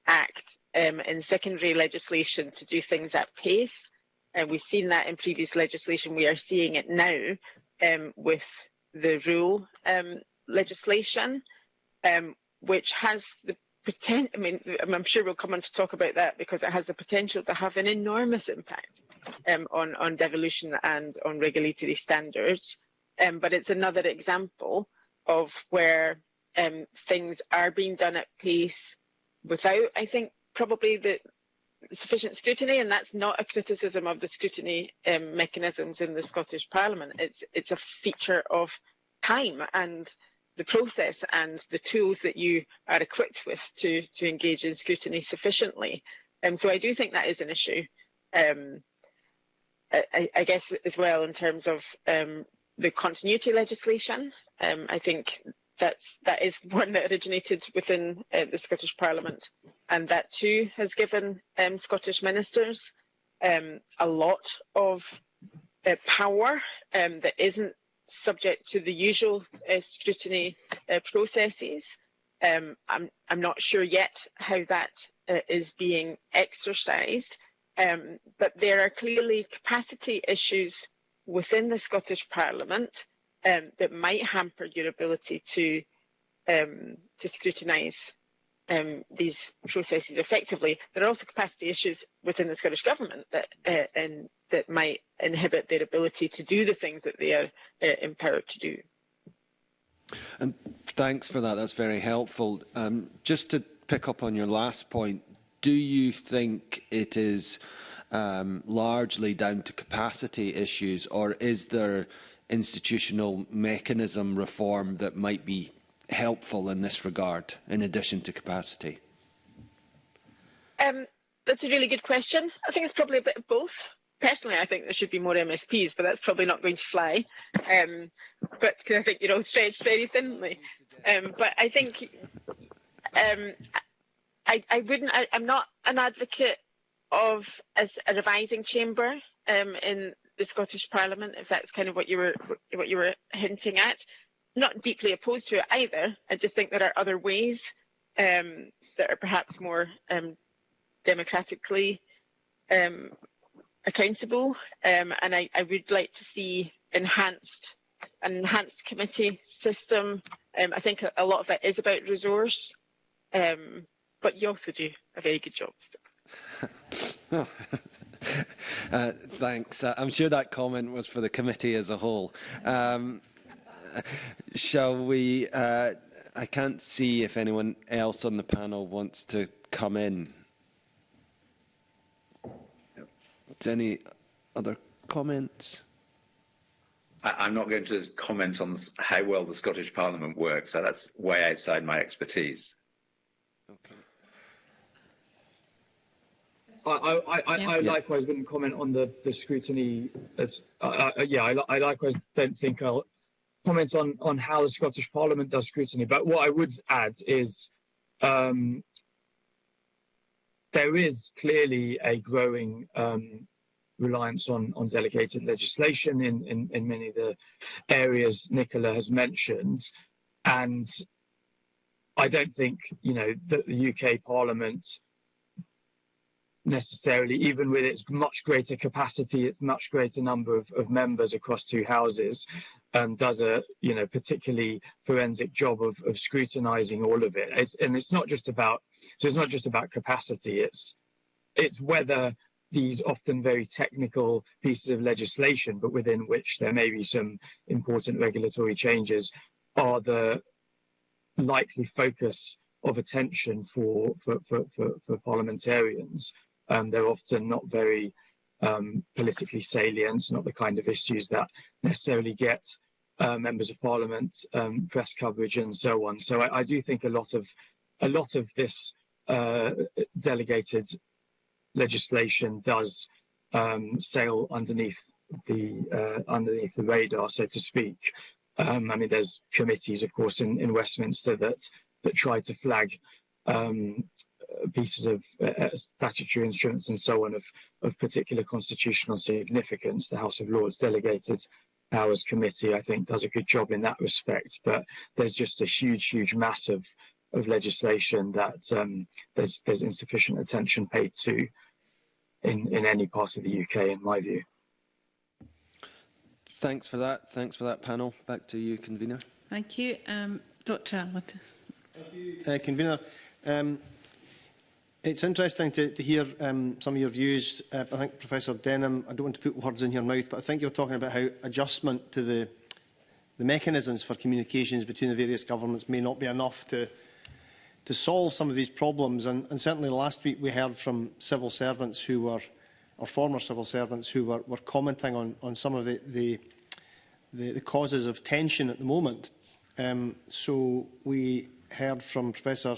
act um, in secondary legislation to do things at pace. And we've seen that in previous legislation. We are seeing it now um, with the rule legislation, um, which has the potential, I mean, I'm sure we'll come on to talk about that because it has the potential to have an enormous impact um, on, on devolution and on regulatory standards. Um, but it's another example of where um, things are being done at pace without, I think, probably the sufficient scrutiny, and that's not a criticism of the scrutiny um, mechanisms in the Scottish Parliament. It's it's a feature of time and the process and the tools that you are equipped with to to engage in scrutiny sufficiently. And um, so I do think that is an issue. Um, I, I, guess as well in terms of um, the continuity legislation. Um, I think that's that is one that originated within uh, the Scottish Parliament, and that too has given um, Scottish ministers a lot of uh, power that isn't subject to the usual uh, scrutiny uh, processes. Um, I'm I'm not sure yet how that uh, is being exercised, um, but there are clearly capacity issues within the Scottish Parliament um, that might hamper your ability to um, to scrutinise um, these processes effectively. There are also capacity issues within the Scottish Government that uh, and that might inhibit their ability to do the things that they are uh, empowered to do. And thanks for that. That's very helpful. Um, just to pick up on your last point, do you think it is um, largely down to capacity issues, or is there institutional mechanism reform that might be helpful in this regard, in addition to capacity? Um, that's a really good question. I think it's probably a bit of both. Personally, I think there should be more MSPs, but that's probably not going to fly. Um, but because I think you're all stretched very thinly. Um, but I think um, I, I wouldn't. I, I'm not an advocate of as a revising chamber um, in the Scottish Parliament, if that's kind of what you were what you were hinting at. Not deeply opposed to it either. I just think there are other ways um, that are perhaps more um, democratically um, accountable, um, and I, I, would like to see enhanced an enhanced committee system. Um, I think a, a, lot of it is about resource, um, but you also do a very good job. So. uh, thanks. Uh, I'm sure that comment was for the committee as a whole. Shall we? Uh, I can't see if anyone else on the panel wants to come in. Any other comments? I, am not going to comment on how well the Scottish Parliament works. So that's way outside my expertise. Okay. I, I, I, yeah. I likewise wouldn't comment on the, the scrutiny. As, uh, uh, yeah, I, I likewise don't think I'll comment on, on how the Scottish Parliament does scrutiny. But what I would add is um, there is clearly a growing um, reliance on, on delegated legislation in, in, in many of the areas Nicola has mentioned. And I don't think, you know, that the UK Parliament necessarily, even with its much greater capacity, its much greater number of, of members across two houses, um, does a you know particularly forensic job of, of scrutinizing all of it. It's, and it's not just about so it's not just about capacity. It's it's whether these often very technical pieces of legislation, but within which there may be some important regulatory changes, are the likely focus of attention for for for, for, for parliamentarians. Um, they're often not very um, politically salient, not the kind of issues that necessarily get uh, members of parliament um, press coverage and so on. So I, I, do think a lot of a lot of this uh, delegated legislation does um, sail underneath the uh, underneath the radar, so to speak. Um, I mean, there's committees, of course, in, in Westminster that that try to flag um, Uh, pieces of uh, uh statutory instruments and so on of, of particular constitutional significance. The House of Lords delegated powers committee, I think, does a good job in that respect. But there's just a huge, huge mass of, of legislation that um, there's, there's insufficient attention paid to in, in any part of the UK, in my view. Thanks for that. Thanks for that panel. Back to you, convener. Thank you. Um, Dr. Allen. Thank you, uh, convener. Um, It's interesting to, to hear um, some of your views. Uh, I think Professor Denham, I don't want to put words in your mouth, but I think you're talking about how adjustment to the, the mechanisms for communications between the various governments may not be enough to, to solve some of these problems. And, and certainly last week we heard from civil servants who were, or former civil servants who were, were commenting on, on some of the, the, the, the causes of tension at the moment. Um, so we heard from Professor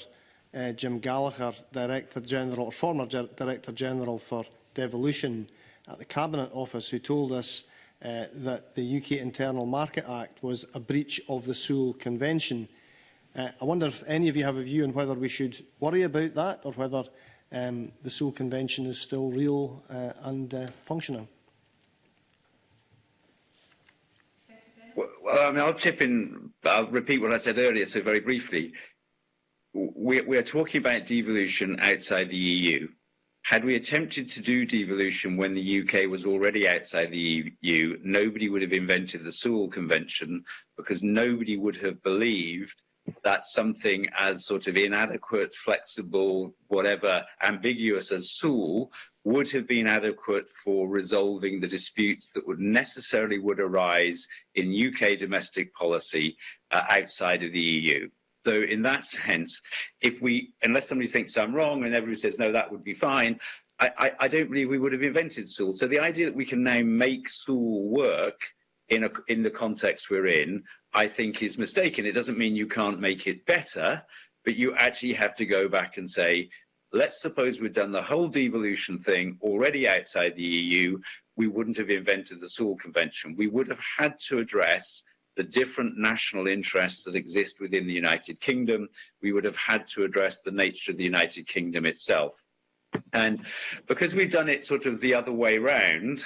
uh, Jim Gallagher, Director General, or former Ger Director General for Devolution at the Cabinet Office, who told us uh, that the UK Internal Market Act was a breach of the Sewell Convention. Uh, I wonder if any of you have a view on whether we should worry about that or whether um, the Sewell Convention is still real uh, and uh, functional. Well, well, I mean, I'll chip in, I'll repeat what I said earlier, so very briefly we, we are talking about devolution outside the EU. Had we attempted to do devolution when the UK was already outside the EU, nobody would have invented the Sewell Convention because nobody would have believed that something as sort of inadequate, flexible, whatever, ambiguous as Sewell would have been adequate for resolving the disputes that would necessarily would arise in UK domestic policy uh, outside of the EU. So in that sense, if we, unless somebody thinks I'm wrong and everybody says, no, that would be fine, I, I, I don't believe we would have invented Sewell. So the idea that we can now make Sewell work in, a, in the context we're in, I think is mistaken. It doesn't mean you can't make it better, but you actually have to go back and say, let's suppose we'd done the whole devolution thing already outside the EU, we wouldn't have invented the Sewell Convention. We would have had to address the different national interests that exist within the United Kingdom. We would have had to address the nature of the United Kingdom itself. And because we've done it sort of the other way round,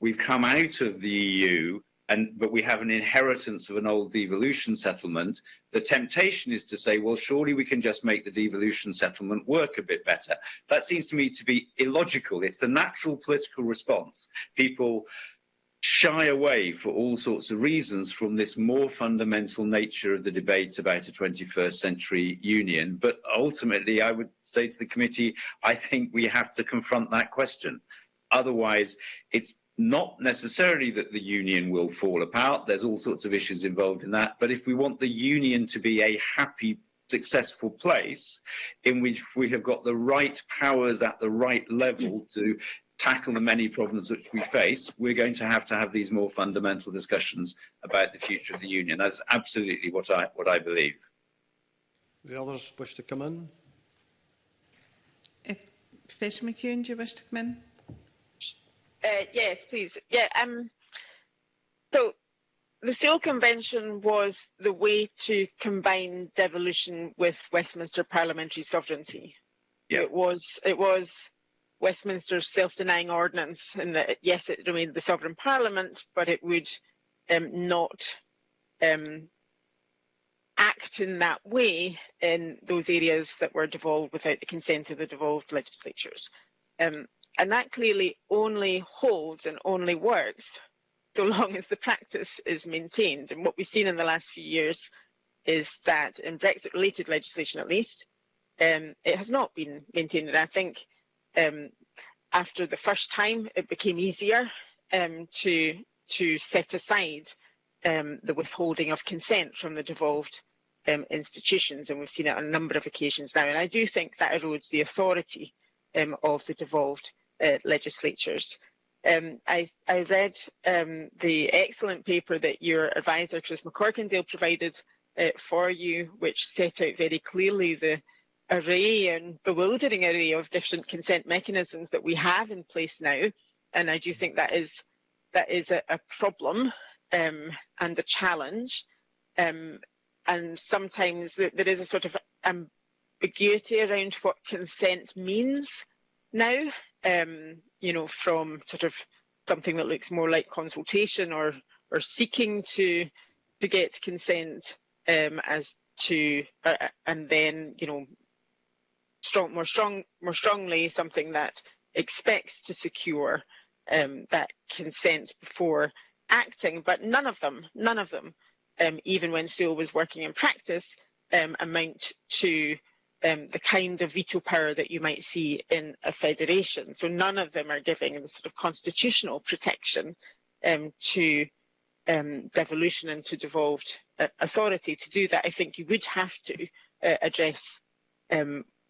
we've come out of the EU and but we have an inheritance of an old devolution settlement the temptation is to say well surely we can just make the devolution settlement work a bit better that seems to me to be illogical it's the natural political response people shy away for all sorts of reasons from this more fundamental nature of the debate about a 21st century union. But ultimately, I would say to the committee, I think we have to confront that question. Otherwise, it's not necessarily that the union will fall apart. There's all sorts of issues involved in that. But if we want the union to be a happy successful place in which we have got the right powers at the right level to tackle the many problems which we face, we're going to have to have these more fundamental discussions about the future of the union. That's absolutely what I, what I believe. The others wish to come in? If Professor McEwen, do you wish to come in? Uh, yes, please. Yeah. Um. So, the Sewel Convention was the way to combine devolution with Westminster parliamentary sovereignty. Yeah. It was. It was Westminster's self-denying ordinance, in that yes, it remained the sovereign parliament, but it would um, not um, act in that way in those areas that were devolved without the consent of the devolved legislatures. Um, and that clearly only holds and only works so long as the practice is maintained. And what we've seen in the last few years is that in Brexit related legislation, at least, um, it has not been maintained. And I think um, after the first time, it became easier um, to, to set aside um, the withholding of consent from the devolved um, institutions. And we've seen it on a number of occasions now. And I do think that erodes the authority um, of the devolved uh, legislatures. Um, I, I, read um, the excellent paper that your advisor Chris McCorkindale provided uh, for you, which set out very clearly the array and bewildering array of different consent mechanisms that we have in place now. And I do think that is that is a, a problem um, and a challenge. Um, and sometimes th there is a sort of ambiguity around what consent means now um, you know, from sort of something that looks more like consultation or or seeking to to get consent um, as to uh, and then you know strong more strong more strongly something that expects to secure um, that consent before acting but none of them none of them um, even when Sewel was working in practice um, amount to um, the kind of veto power that you might see in a federation. So none of them are giving the sort of constitutional protection um, to um, devolution and to devolved uh, authority. To do that, I think you would have to uh, address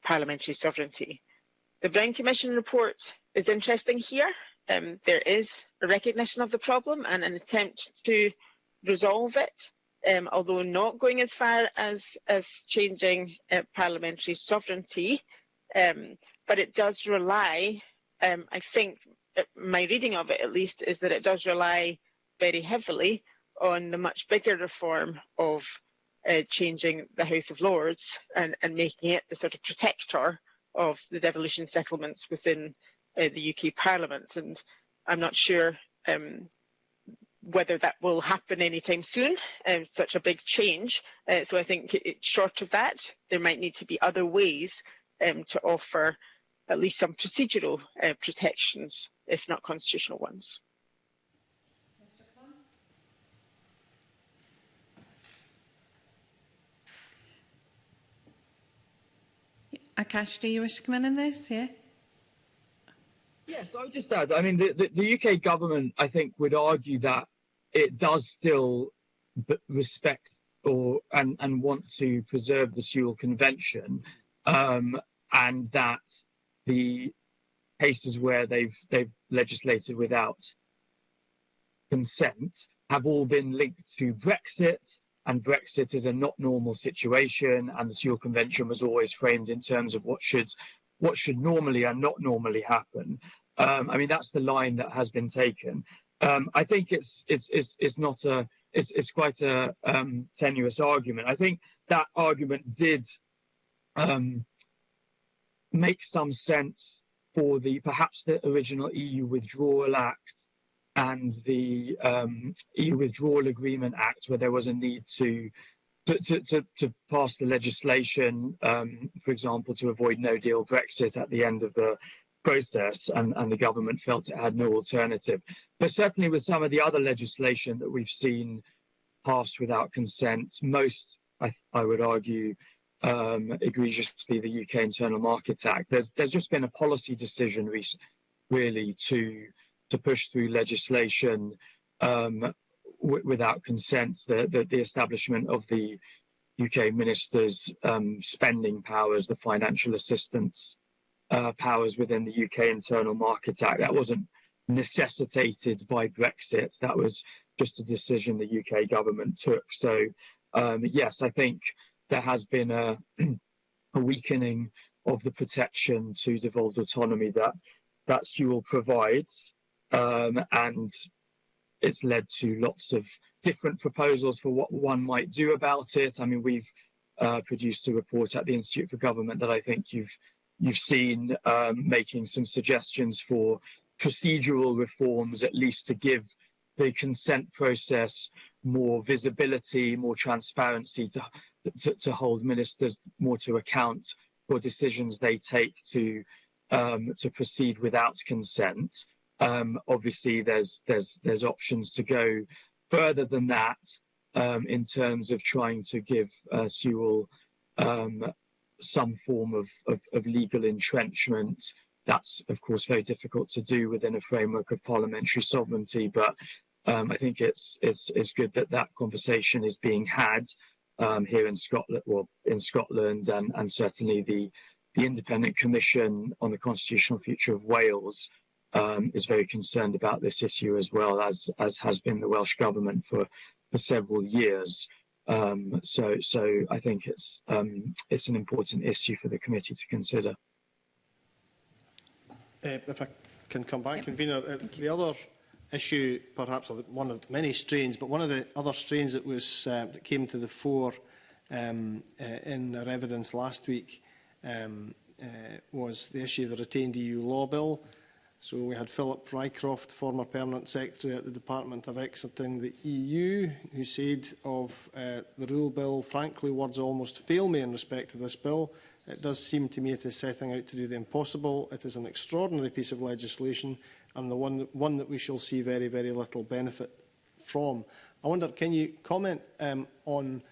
parliamentary sovereignty. The Brown Commission report is interesting here. Um, there is a recognition of the problem and an attempt to resolve it um, although not going as far as, as changing uh, parliamentary sovereignty, um, but it does rely, um, I think, uh, my reading of it at least, is that it does rely very heavily on the much bigger reform of uh, changing the House of Lords and, and making it the sort of protector of the devolution settlements within uh, the UK Parliament. And I'm not sure um, whether that will happen anytime soon, um, such a big change. Uh, so I think it, short of that, there might need to be other ways um, to offer at least some procedural uh, protections, if not constitutional ones. Akash, do you wish to come in on this? Yeah. Yes, I would just add. I mean, the, the, the UK government, I think, would argue that it does still respect or and and want to preserve the Sewel Convention, um, and that the cases where they've they've legislated without consent have all been linked to Brexit, and Brexit is a not normal situation, and the Sewel Convention was always framed in terms of what should what should normally and not normally happen. Um, I mean, that's the line that has been taken. Um, I think it's it's it's, it's not a it's, it's quite a um, tenuous argument. I think that argument did um, make some sense for the perhaps the original EU Withdrawal Act and the um, EU Withdrawal Agreement Act, where there was a need to to, to, to, pass the legislation, um, for example, to avoid no deal Brexit at the end of the process, and, and the government felt it had no alternative. But certainly with some of the other legislation that we've seen passed without consent, most, I, I would argue, um, egregiously the UK Internal Market Act. There's there's just been a policy decision really to to push through legislation um, without consent. The, the, the establishment of the UK ministers' um, spending powers, the financial assistance uh, powers within the UK Internal Market Act. That wasn't necessitated by Brexit. That was just a decision the UK government took. So um, yes, I think there has been a, a weakening of the protection to devolved autonomy that that Sewel provides, um, and it's led to lots of different proposals for what one might do about it. I mean, we've uh, produced a report at the Institute for Government that I think you've you've seen um, making some suggestions for procedural reforms, at least to give the consent process more visibility, more transparency, to to, to hold ministers more to account for decisions they take to um, to proceed without consent. Um, obviously, there's there's there's options to go further than that um, in terms of trying to give uh, Sewel um, some form of, of, of legal entrenchment. That's of course very difficult to do within a framework of parliamentary sovereignty, but um, I think it's it's it's good that that conversation is being had um, here in Scotland, well, in Scotland, and, and certainly the the Independent Commission on the Constitutional Future of Wales um, is very concerned about this issue as well, as as has been the Welsh government for for several years. Um, so so I think it's um, it's an important issue for the committee to consider. Uh, if I can come back, convener, uh, the other issue, perhaps one of many strains, but one of the other strains that was uh, that came to the fore um, uh, in our evidence last week um, uh, was the issue of the retained EU law bill. So we had Philip Rycroft, former Permanent Secretary at the Department of Exiting the EU, who said of uh, the rule bill, frankly, words almost fail me in respect to this bill. It does seem to me it is setting out to do the impossible. It is an extraordinary piece of legislation and the one, one that we shall see very, very little benefit from. I wonder, can you comment um, on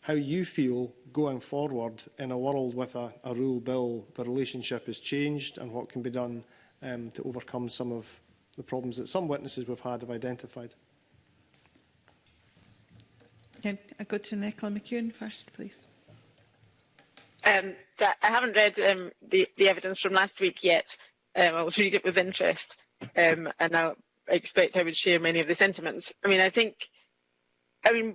how you feel going forward in a world with a, a rule bill, the relationship has changed and what can be done um, to overcome some of the problems that some witnesses we've had have identified. Can I go to Nicola McEwen first, please. Um, that, I haven't read um, the, the evidence from last week yet. Um, I will read it with interest, um, and I expect I would share many of the sentiments. I mean, I think, I mean,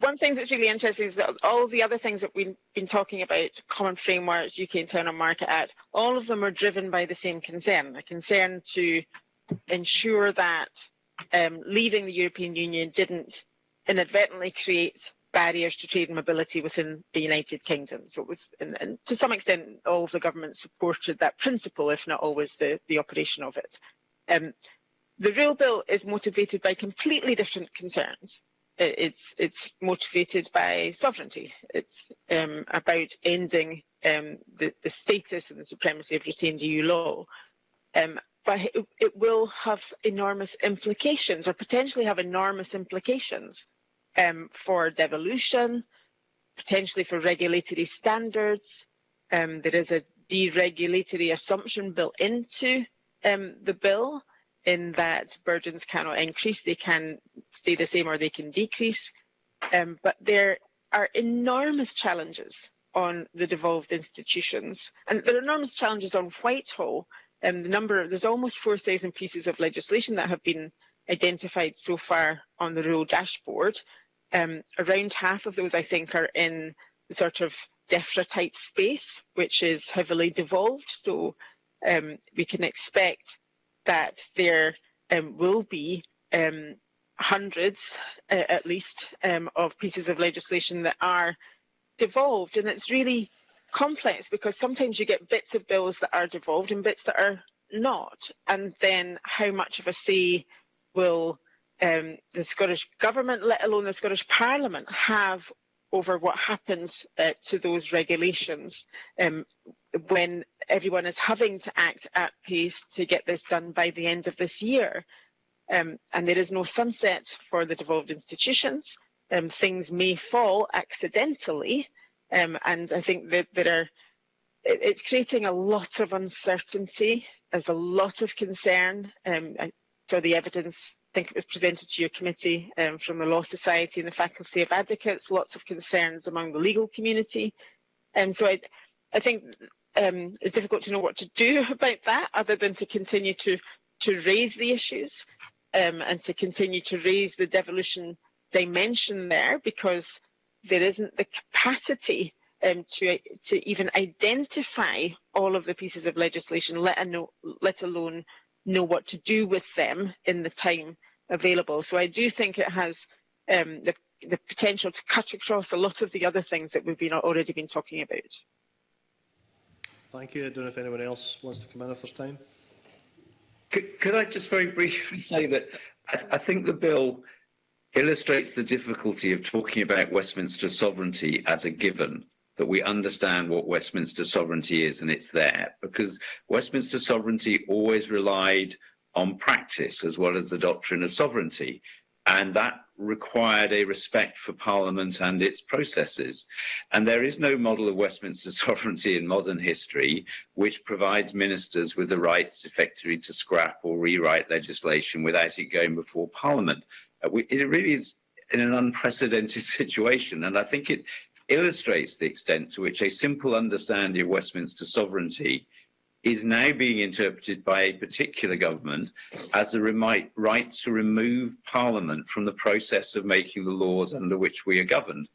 one thing that's really interesting is that all the other things that we've been talking about, common frameworks, UK Internal Market Act, all of them are driven by the same concern, a concern to ensure that um, leaving the European Union didn't inadvertently create barriers to trade and mobility within the United Kingdom. So it was, and, and to some extent, all of the governments supported that principle, if not always the, the operation of it. Um, the real bill is motivated by completely different concerns. It's it's motivated by sovereignty. It's um, about ending um, the, the status and the supremacy of retained EU law. Um, but it, will have enormous implications, or potentially have enormous implications um, for devolution, potentially for regulatory standards. Um, there is a deregulatory assumption built into um, the bill in that burdens cannot increase, they can stay the same or they can decrease. Um, but there are enormous challenges on the devolved institutions. And there are enormous challenges on Whitehall. Um, the number, there's almost 4,000 pieces of legislation that have been identified so far on the rule dashboard, um, around half of those I think are in the sort of DEFRA type space, which is heavily devolved. So um, we can expect that there um, will be um, hundreds, uh, at least, um, of pieces of legislation that are devolved. And it's really complex because sometimes you get bits of bills that are devolved and bits that are not. And then how much of a say will um, the Scottish Government, let alone the Scottish Parliament, have over what happens uh, to those regulations um, when everyone is having to act at pace to get this done by the end of this year. Um, and there is no sunset for the devolved institutions. Um, things may fall accidentally, um, and I think that there are. It, it's creating a lot of uncertainty. There's a lot of concern. Um, saw the evidence I think it was presented to your committee um, from the Law Society and the Faculty of Advocates, lots of concerns among the legal community. And um, so I, I think um, it's difficult to know what to do about that other than to continue to, to raise the issues um, and to continue to raise the devolution dimension there because there isn't the capacity um, to, to even identify all of the pieces of legislation, let, let alone know what to do with them in the time available. So I do think it has um, the, the potential to cut across a lot of the other things that we've been already been talking about. Thank you. I don't know if anyone else wants to come in if first time. Could, could I just very briefly say that I, th I think the bill illustrates the difficulty of talking about Westminster sovereignty as a given, that we understand what Westminster sovereignty is and it's there, because Westminster sovereignty always relied on practice as well as the doctrine of sovereignty. And that required a respect for Parliament and its processes. And there is no model of Westminster sovereignty in modern history which provides ministers with the rights effectively to scrap or rewrite legislation without it going before Parliament. Uh, it really is in an unprecedented situation, and I think it illustrates the extent to which a simple understanding of Westminster sovereignty is now being interpreted by a particular government as a right to remove Parliament from the process of making the laws under which we are governed.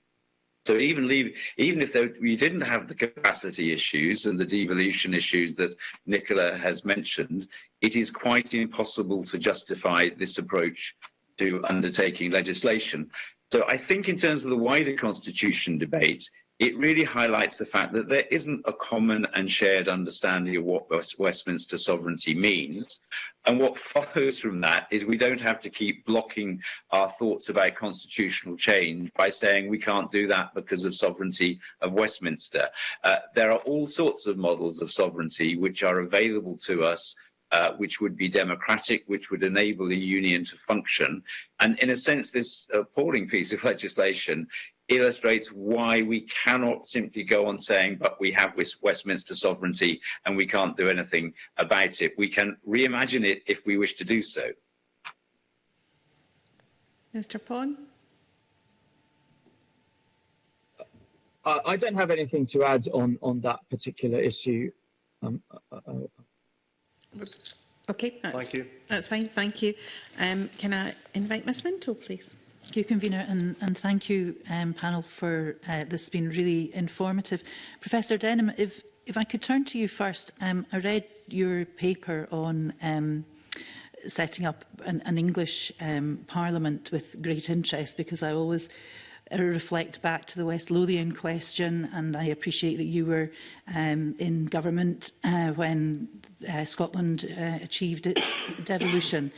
So even leave, even if there, we didn't have the capacity issues and the devolution issues that Nicola has mentioned, it is quite impossible to justify this approach to undertaking legislation. So I think in terms of the wider constitution debate, it really highlights the fact that there isn't a common and shared understanding of what Westminster sovereignty means. And what follows from that is we don't have to keep blocking our thoughts about constitutional change by saying we can't do that because of sovereignty of Westminster. Uh, there are all sorts of models of sovereignty which are available to us uh, which would be democratic, which would enable the union to function. And in a sense, this appalling piece of legislation illustrates why we cannot simply go on saying, but we have Westminster sovereignty and we can't do anything about it. We can reimagine it if we wish to do so. Mr Paun? Uh, I don't have anything to add on, on that particular issue. Um, uh, uh, Okay, that's, Thank you. That's fine, thank you. Um, can I invite Ms Minto, please? Thank you, Convener, and, and thank you, um, panel, for uh, this has been really informative. Professor Denham, if, if I could turn to you first, um, I read your paper on um, setting up an, an English um, parliament with great interest because I always uh, reflect back to the West Lothian question and I appreciate that you were um, in government uh, when uh, Scotland uh, achieved its devolution.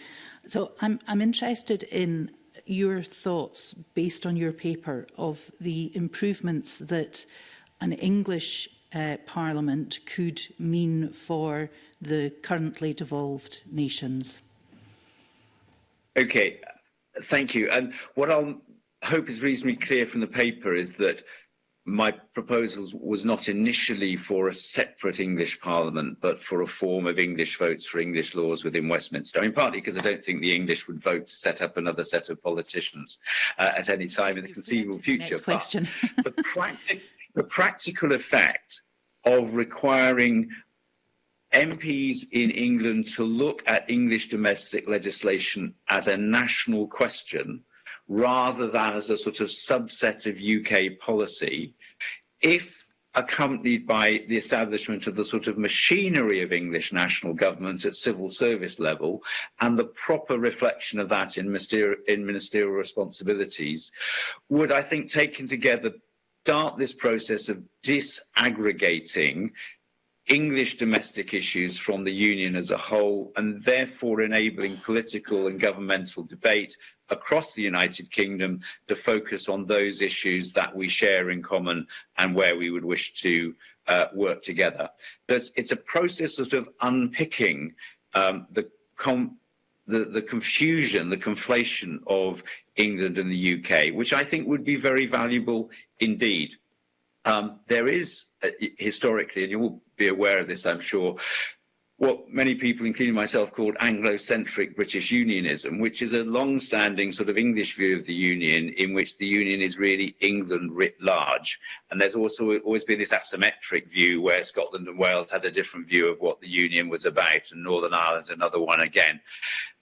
So I'm, I'm interested in your thoughts based on your paper of the improvements that an English uh, Parliament could mean for the currently devolved nations? Okay, thank you. And what I'll hope is reasonably clear from the paper is that my proposals was not initially for a separate English Parliament, but for a form of English votes for English laws within Westminster. I mean, partly because I don't think the English would vote to set up another set of politicians uh, at any time in the conceivable future. Next question. the, practic the practical effect of requiring MPs in England to look at English domestic legislation as a national question rather than as a sort of subset of UK policy, if accompanied by the establishment of the sort of machinery of English national government at civil service level and the proper reflection of that in ministerial, in ministerial responsibilities would, I think, taken together, start this process of disaggregating English domestic issues from the Union as a whole and therefore enabling political and governmental debate across the United Kingdom to focus on those issues that we share in common and where we would wish to uh, work together. But it's a process sort of unpicking um, the, the, the confusion, the conflation of England and the UK, which I think would be very valuable indeed. Um, there is uh, historically, and you will be aware of this, I'm sure, what many people, including myself, called Anglo-centric British unionism, which is a long-standing sort of English view of the union in which the union is really England writ large. And there's also always been this asymmetric view where Scotland and Wales had a different view of what the union was about and Northern Ireland another one again.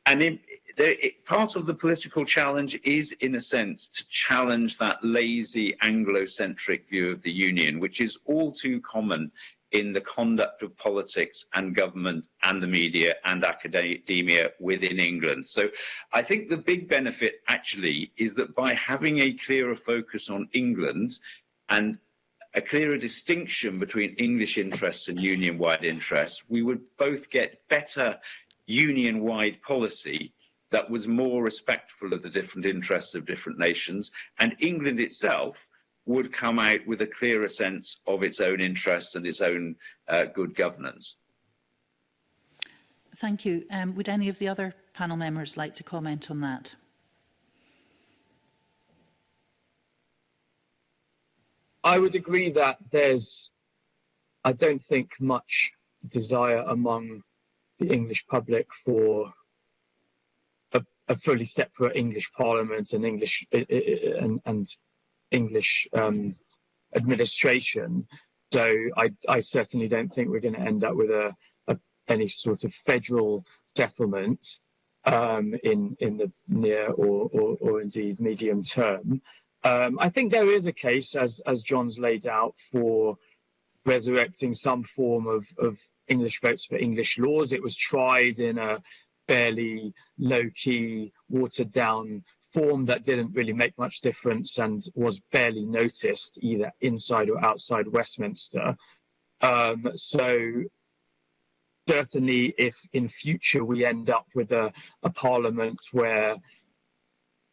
And in, there, it, part of the political challenge is, in a sense, to challenge that lazy Anglo-centric view of the union, which is all too common in the conduct of politics and government and the media and academia within England. So I think the big benefit actually is that by having a clearer focus on England and a clearer distinction between English interests and union-wide interests, we would both get better union-wide policy that was more respectful of the different interests of different nations. And England itself would come out with a clearer sense of its own interests and its own uh, good governance. Thank you. Um, would any of the other panel members like to comment on that? I would agree that there's, I don't think much desire among the English public for a, a fully separate English Parliament and English and, and English um, administration. So I, I, certainly don't think we're going to end up with a, a any sort of federal settlement um, in in the near or, or, or indeed medium term. Um, I think there is a case, as as John's laid out, for resurrecting some form of, of English votes for English laws. It was tried in a fairly low-key, watered-down form that didn't really make much difference and was barely noticed either inside or outside Westminster. Um, so certainly if in future we end up with a, a parliament where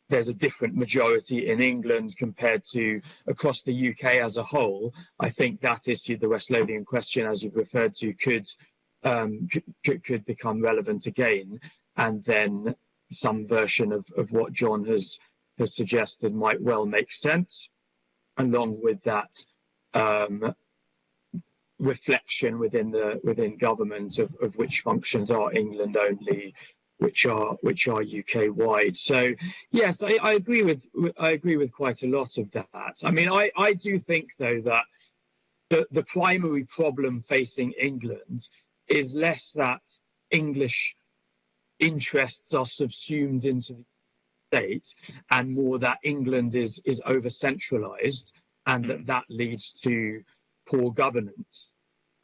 there's a different majority in England compared to across the UK as a whole, I think that issue, the West Lothian question, as you've referred to, could um, could, could become relevant again. And then some version of, of what John has has suggested might well make sense. Along with that um, reflection within the within government of, of which functions are England only, which are which are UK wide. So yes, I, I agree with I agree with quite a lot of that. I mean, I, I do think though that the, the primary problem facing England is less that English interests are subsumed into the state and more that England is is over centralized and that that leads to poor governance,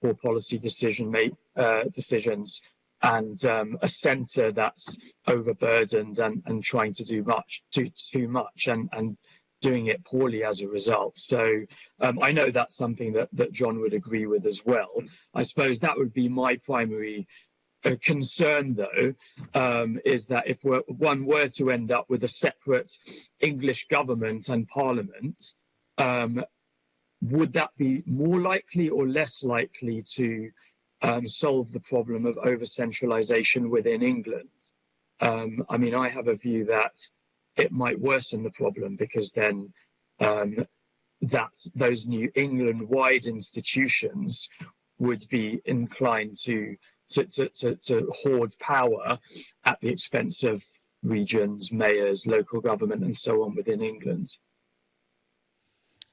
poor policy decision make uh, decisions and um, a centre that's overburdened and, and trying to do much too too much and and doing it poorly as a result. So um, I know that's something that that John would agree with as well. I suppose that would be my primary concern, though, um, is that if one were to end up with a separate English government and parliament, um, would that be more likely or less likely to um, solve the problem of over centralisation within England? Um, I mean, I have a view that it might worsen the problem because then um, that those new England-wide institutions would be inclined to to, to, to, to hoard power at the expense of regions, mayors, local government, and so on within England.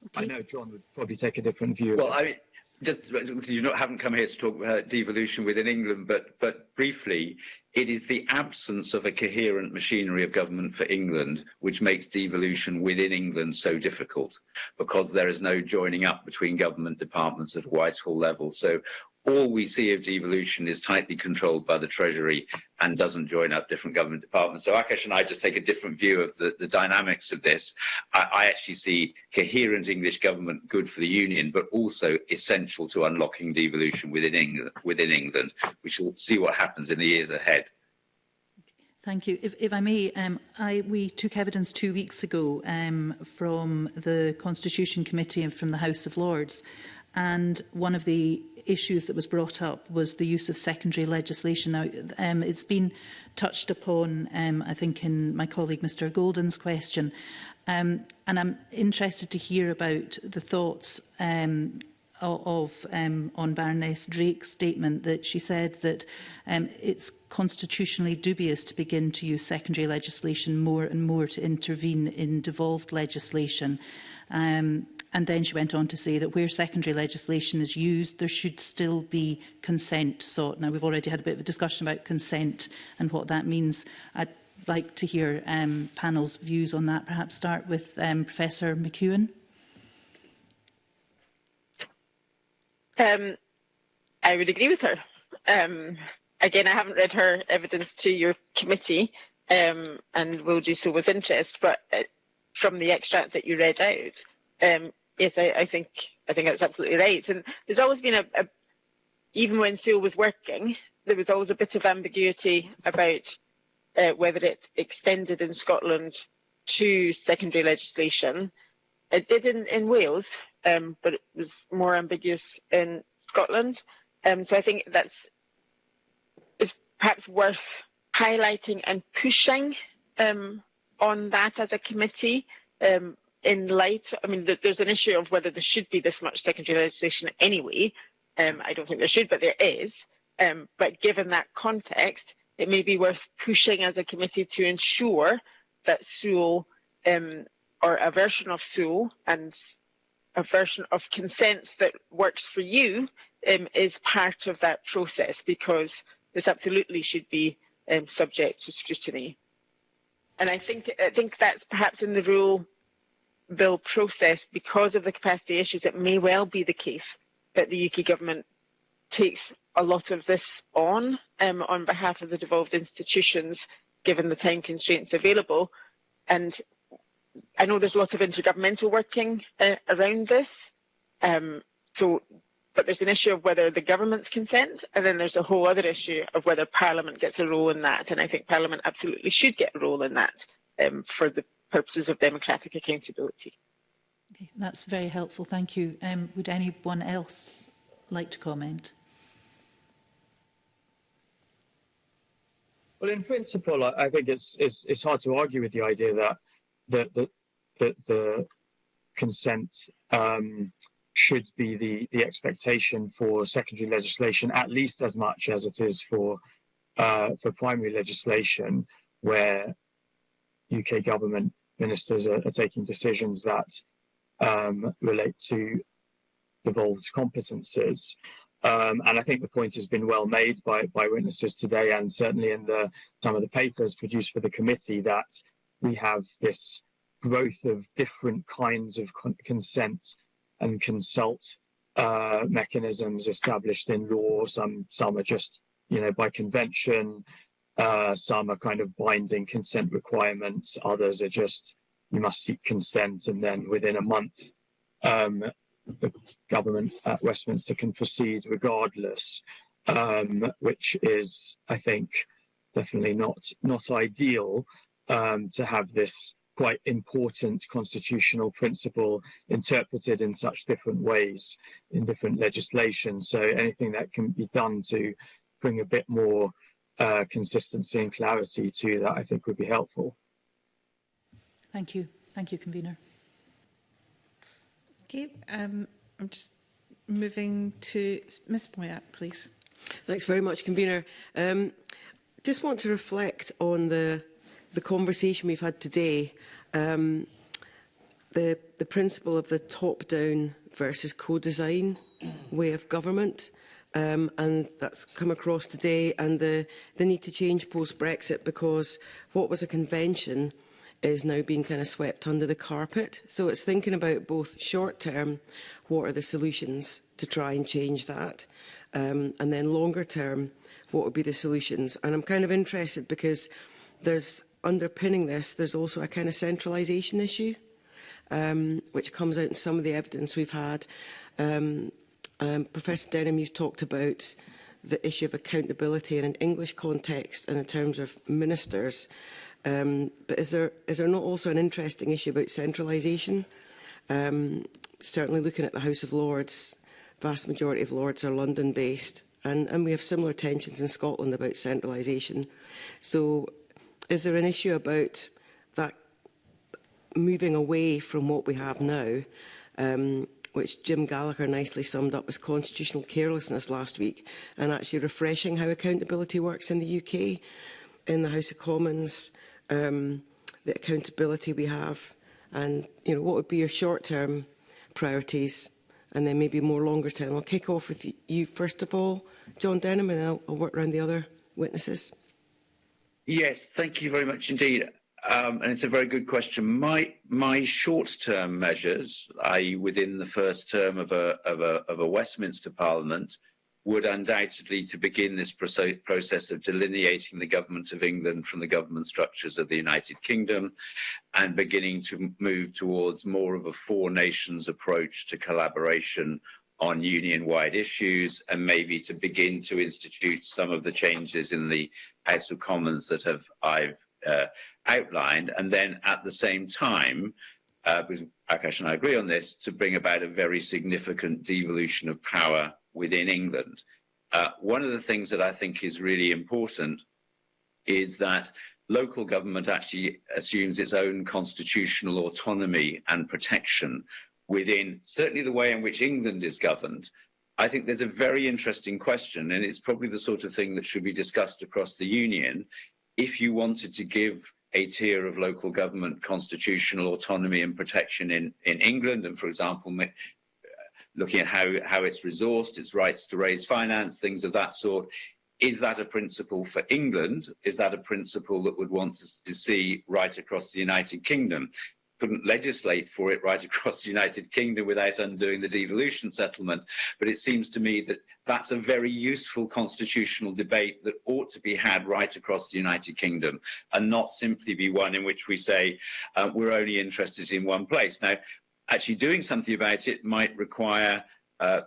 Okay. I know John would probably take a different view. Well, I mean, just you not, haven't come here to talk about devolution within England, but but briefly, it is the absence of a coherent machinery of government for England which makes devolution within England so difficult, because there is no joining up between government departments at Whitehall level. So all we see of devolution is tightly controlled by the Treasury and doesn't join up different government departments. So Akash and I just take a different view of the, the dynamics of this. I, I actually see coherent English government good for the Union, but also essential to unlocking devolution within England, within England. We shall see what happens in the years ahead. Thank you. If, if I may, um, I, we took evidence two weeks ago um, from the Constitution Committee and from the House of Lords and one of the issues that was brought up was the use of secondary legislation. Now, um, it's been touched upon, um, I think, in my colleague Mr Golden's question, um, and I'm interested to hear about the thoughts um, of um, on Baroness Drake's statement that she said that um, it's constitutionally dubious to begin to use secondary legislation more and more to intervene in devolved legislation. Um, And then she went on to say that where secondary legislation is used, there should still be consent sought. Now, we've already had a bit of a discussion about consent and what that means. I'd like to hear um, panel's views on that. Perhaps start with um, Professor McEwen. Um, I would agree with her. Um, again, I haven't read her evidence to your committee um, and will do so with interest, but uh, from the extract that you read out, um, yes, I, I think I think that's absolutely right. And there's always been a, a even when Sewel was working, there was always a bit of ambiguity about uh, whether it extended in Scotland to secondary legislation. It did in, in Wales, um, but it was more ambiguous in Scotland. Um, so I think that's is perhaps worth highlighting and pushing um, on that as a committee. Um, in light, I mean, there's an issue of whether there should be this much secondary legislation anyway. Um, I don't think there should, but there is. Um, but given that context, it may be worth pushing as a committee to ensure that Sewel um, or a version of Sewel and a version of consent that works for you um, is part of that process because this absolutely should be um, subject to scrutiny. And I think I think that's perhaps in the rule bill process, because of the capacity issues, it may well be the case that the UK government takes a lot of this on um, on behalf of the devolved institutions, given the time constraints available. And I know there's a lot of intergovernmental working uh, around this. Um, so, but there's an issue of whether the government's consent, and then there's a whole other issue of whether Parliament gets a role in that. And I think Parliament absolutely should get a role in that um, for the purposes of democratic accountability. Okay, that's very helpful. Thank you. Um, would anyone else like to comment? Well, in principle, I, I think it's, it's it's hard to argue with the idea that that that, that the consent um, should be the the expectation for secondary legislation at least as much as it is for uh, for primary legislation, where UK government ministers are, are taking decisions that um, relate to devolved competences. Um, and I think the point has been well made by, by witnesses today and certainly in the some of the papers produced for the committee that we have this growth of different kinds of con consent and consult uh, mechanisms established in law. Some some are just you know by convention, uh, some are kind of binding consent requirements. Others are just you must seek consent, and then within a month, um, the government at Westminster can proceed regardless, um, which is, I think, definitely not not ideal um, to have this quite important constitutional principle interpreted in such different ways in different legislation. So anything that can be done to bring a bit more uh, consistency and clarity to that, I think would be helpful. Thank you. Thank you, Convener. Okay, um, I'm just moving to Ms Boyack, please. Thanks very much, Convener. Um, just want to reflect on the the conversation we've had today, um, the, the principle of the top-down versus co-design way of government, um, and that's come across today, and the, the need to change post-Brexit because what was a convention is now being kind of swept under the carpet. So it's thinking about both short-term, what are the solutions to try and change that, um, and then longer-term, what would be the solutions. And I'm kind of interested because there's underpinning this, there's also a kind of centralisation issue, um, which comes out in some of the evidence we've had. Um, um, Professor Denham, you've talked about the issue of accountability in an English context and in terms of ministers. Um, but is there, is there not also an interesting issue about centralisation? Um, certainly looking at the House of Lords, vast majority of Lords are London-based, and, and we have similar tensions in Scotland about centralisation. So Is there an issue about that moving away from what we have now, um, which Jim Gallagher nicely summed up as constitutional carelessness last week, and actually refreshing how accountability works in the UK, in the House of Commons, um, the accountability we have, and you know what would be your short-term priorities, and then maybe more longer term. I'll kick off with you first of all, John Denham, and I'll, I'll work around the other witnesses. Yes, thank you very much indeed. Um, and it's a very good question. My my short-term measures, i.e., within the first term of a of a of a Westminster Parliament, would undoubtedly to begin this process of delineating the government of England from the government structures of the United Kingdom and beginning to move towards more of a four nations approach to collaboration on union-wide issues and maybe to begin to institute some of the changes in the House of Commons that have I've uh, outlined, and then at the same time, uh, because Akash and I agree on this, to bring about a very significant devolution of power within England. Uh, one of the things that I think is really important is that local government actually assumes its own constitutional autonomy and protection within certainly the way in which England is governed. I think there's a very interesting question, and it's probably the sort of thing that should be discussed across the Union. If you wanted to give a tier of local government constitutional autonomy and protection in, in England, and for example, looking at how, how it's resourced, its rights to raise finance, things of that sort, is that a principle for England? Is that a principle that would want to, to see right across the United Kingdom? Couldn't legislate for it right across the United Kingdom without undoing the devolution settlement. But it seems to me that that's a very useful constitutional debate that ought to be had right across the United Kingdom and not simply be one in which we say uh, we're only interested in one place. Now, actually doing something about it might require uh,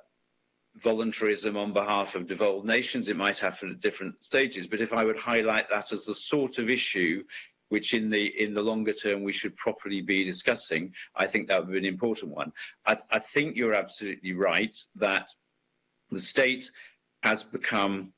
voluntarism on behalf of devolved nations. It might happen at different stages. But if I would highlight that as the sort of issue which in the in the longer term we should properly be discussing, I think that would be an important one. I, I think you're absolutely right that the state has become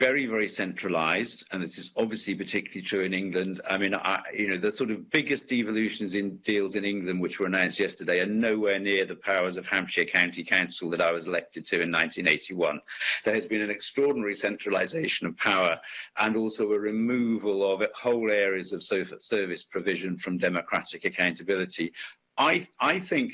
very, very centralized, and this is obviously particularly true in England. I mean, I, you know, the sort of biggest devolutions in deals in England, which were announced yesterday, are nowhere near the powers of Hampshire County Council that I was elected to in 1981. There has been an extraordinary centralisation of power and also a removal of whole areas of service provision from democratic accountability. I, I think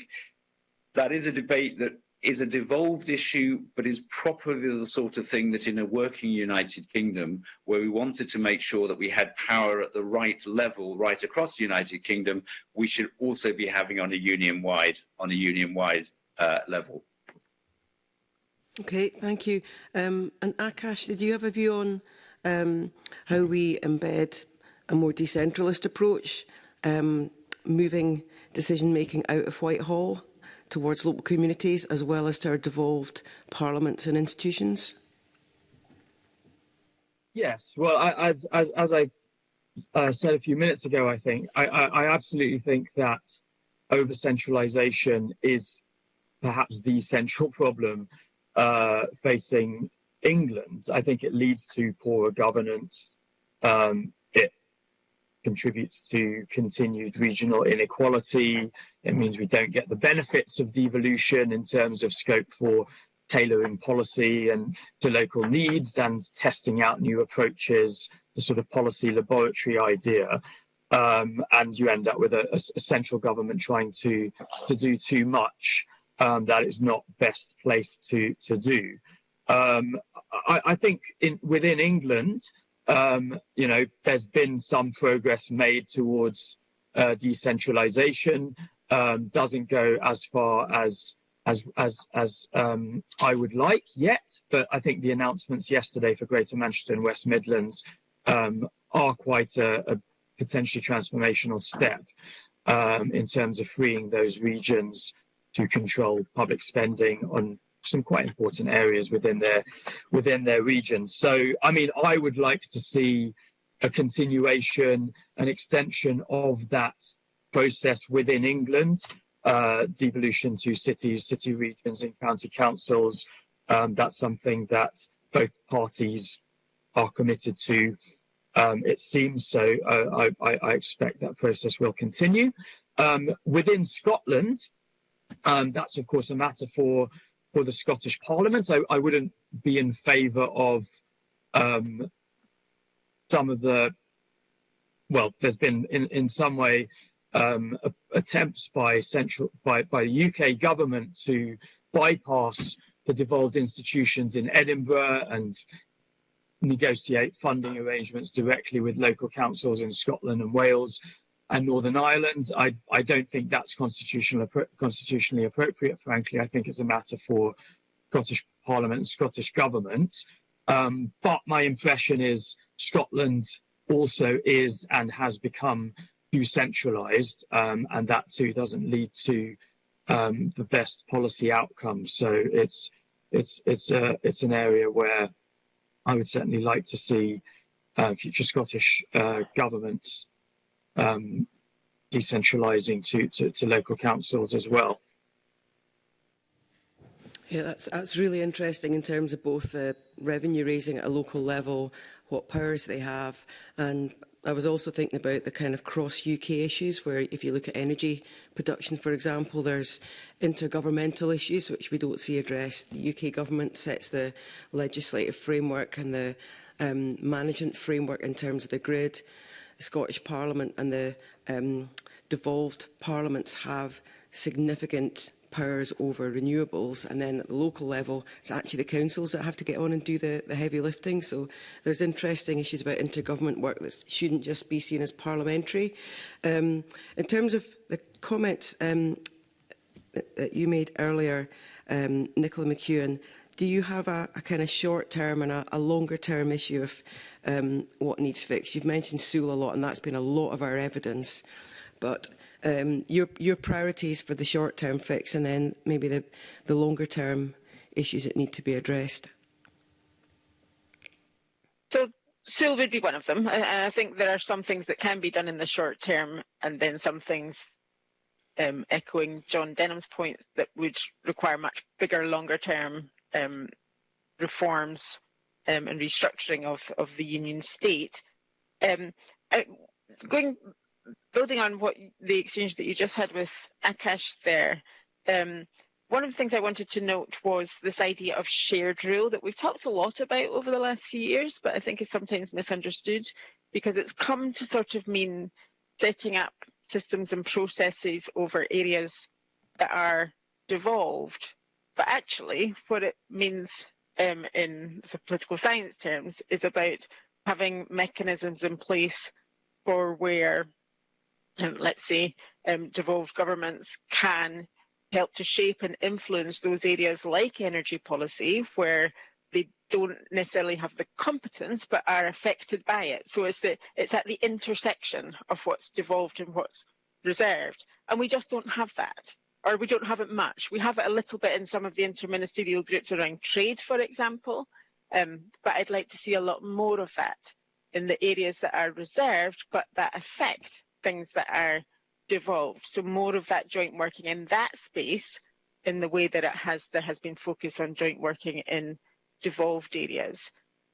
that is a debate that is a devolved issue, but is properly the sort of thing that in a working United Kingdom, where we wanted to make sure that we had power at the right level right across the United Kingdom, we should also be having on a union-wide on a union-wide uh, level. Okay, thank you. Um, and Akash, did you have a view on um, how we embed a more decentralist approach, um, moving decision-making out of Whitehall? Towards local communities as well as to our devolved parliaments and institutions? Yes, well, I, as, as, as I uh, said a few minutes ago, I think, I, I, I absolutely think that over-centralisation is perhaps the central problem uh, facing England. I think it leads to poorer governance. Um, contributes to continued regional inequality. It means we don't get the benefits of devolution in terms of scope for tailoring policy and to local needs and testing out new approaches, the sort of policy laboratory idea. Um, and you end up with a, a, central government trying to to do too much. um, that is not best placed to to do. Um, I, I, think in, within England, um, you know, there's been some progress made towards uh, decentralization. Um, doesn't go as far as as as as um, I would like yet, but I think the announcements yesterday for Greater Manchester and West Midlands um, are quite a, a, potentially transformational step um, in terms of freeing those regions to control public spending on some quite important areas within their within their region. So, I mean, I would like to see a continuation, an extension of that process within England, uh, devolution to cities, city regions, and county councils. Um, that's something that both parties are committed to. Um, it seems so. Uh, I, I, expect that process will continue. Um, within Scotland, um, that's of course a matter for for the Scottish Parliament. I, I wouldn't be in favour of um, some of the, well, there's been in, in some way um, attempts by central by, by the UK government to bypass the devolved institutions in Edinburgh and negotiate funding arrangements directly with local councils in Scotland and Wales and Northern Ireland. I, I don't think that's constitutional, constitutionally appropriate, frankly. I think it's a matter for Scottish Parliament and Scottish Government. Um, but my impression is Scotland also is and has become too centralised, um, and that too doesn't lead to um, the best policy outcomes. So it's it's it's a it's an area where I would certainly like to see uh, future Scottish uh, governments um, decentralising to, to, to local councils as well. Yeah, that's, that's really interesting in terms of both the revenue raising at a local level, what powers they have, and I was also thinking about the kind of cross UK issues where if you look at energy production, for example, there's intergovernmental issues which we don't see addressed. The UK government sets the legislative framework and the um, management framework in terms of the grid the Scottish Parliament and the um, devolved parliaments have significant powers over renewables and then at the local level it's actually the councils that have to get on and do the, the heavy lifting so there's interesting issues about intergovernment work that shouldn't just be seen as parliamentary. Um, in terms of the comments um, that, that you made earlier um, Nicola McEwen do you have a, a kind of short term and a, a longer term issue of um, what needs fixed? You've mentioned Sewel a lot and that's been a lot of our evidence but um, your, your priorities for the short-term fix and then maybe the, the longer-term issues that need to be addressed? So Sewel would be one of them. I, I think there are some things that can be done in the short term and then some things um, echoing John Denham's point that would require much bigger, longer term um, reforms um, and restructuring of, of the union state. Um, going building on what the exchange that you just had with Akash there, um, one of the things I wanted to note was this idea of shared rule that we've talked a lot about over the last few years, but I think is sometimes misunderstood because it's come to sort of mean setting up systems and processes over areas that are devolved. But actually, what it means um, in political science terms is about having mechanisms in place for where um, let's say, um, devolved governments can help to shape and influence those areas like energy policy where they don't necessarily have the competence but are affected by it. So it's the it's at the intersection of what's devolved and what's reserved. And we just don't have that. Or we don't have it much. We have it a little bit in some of the interministerial groups around trade, for example. Um, but I'd like to see a lot more of that in the areas that are reserved but that affect things that are devolved. So more of that joint working in that space in the way that it has there has been focus on joint working in devolved areas.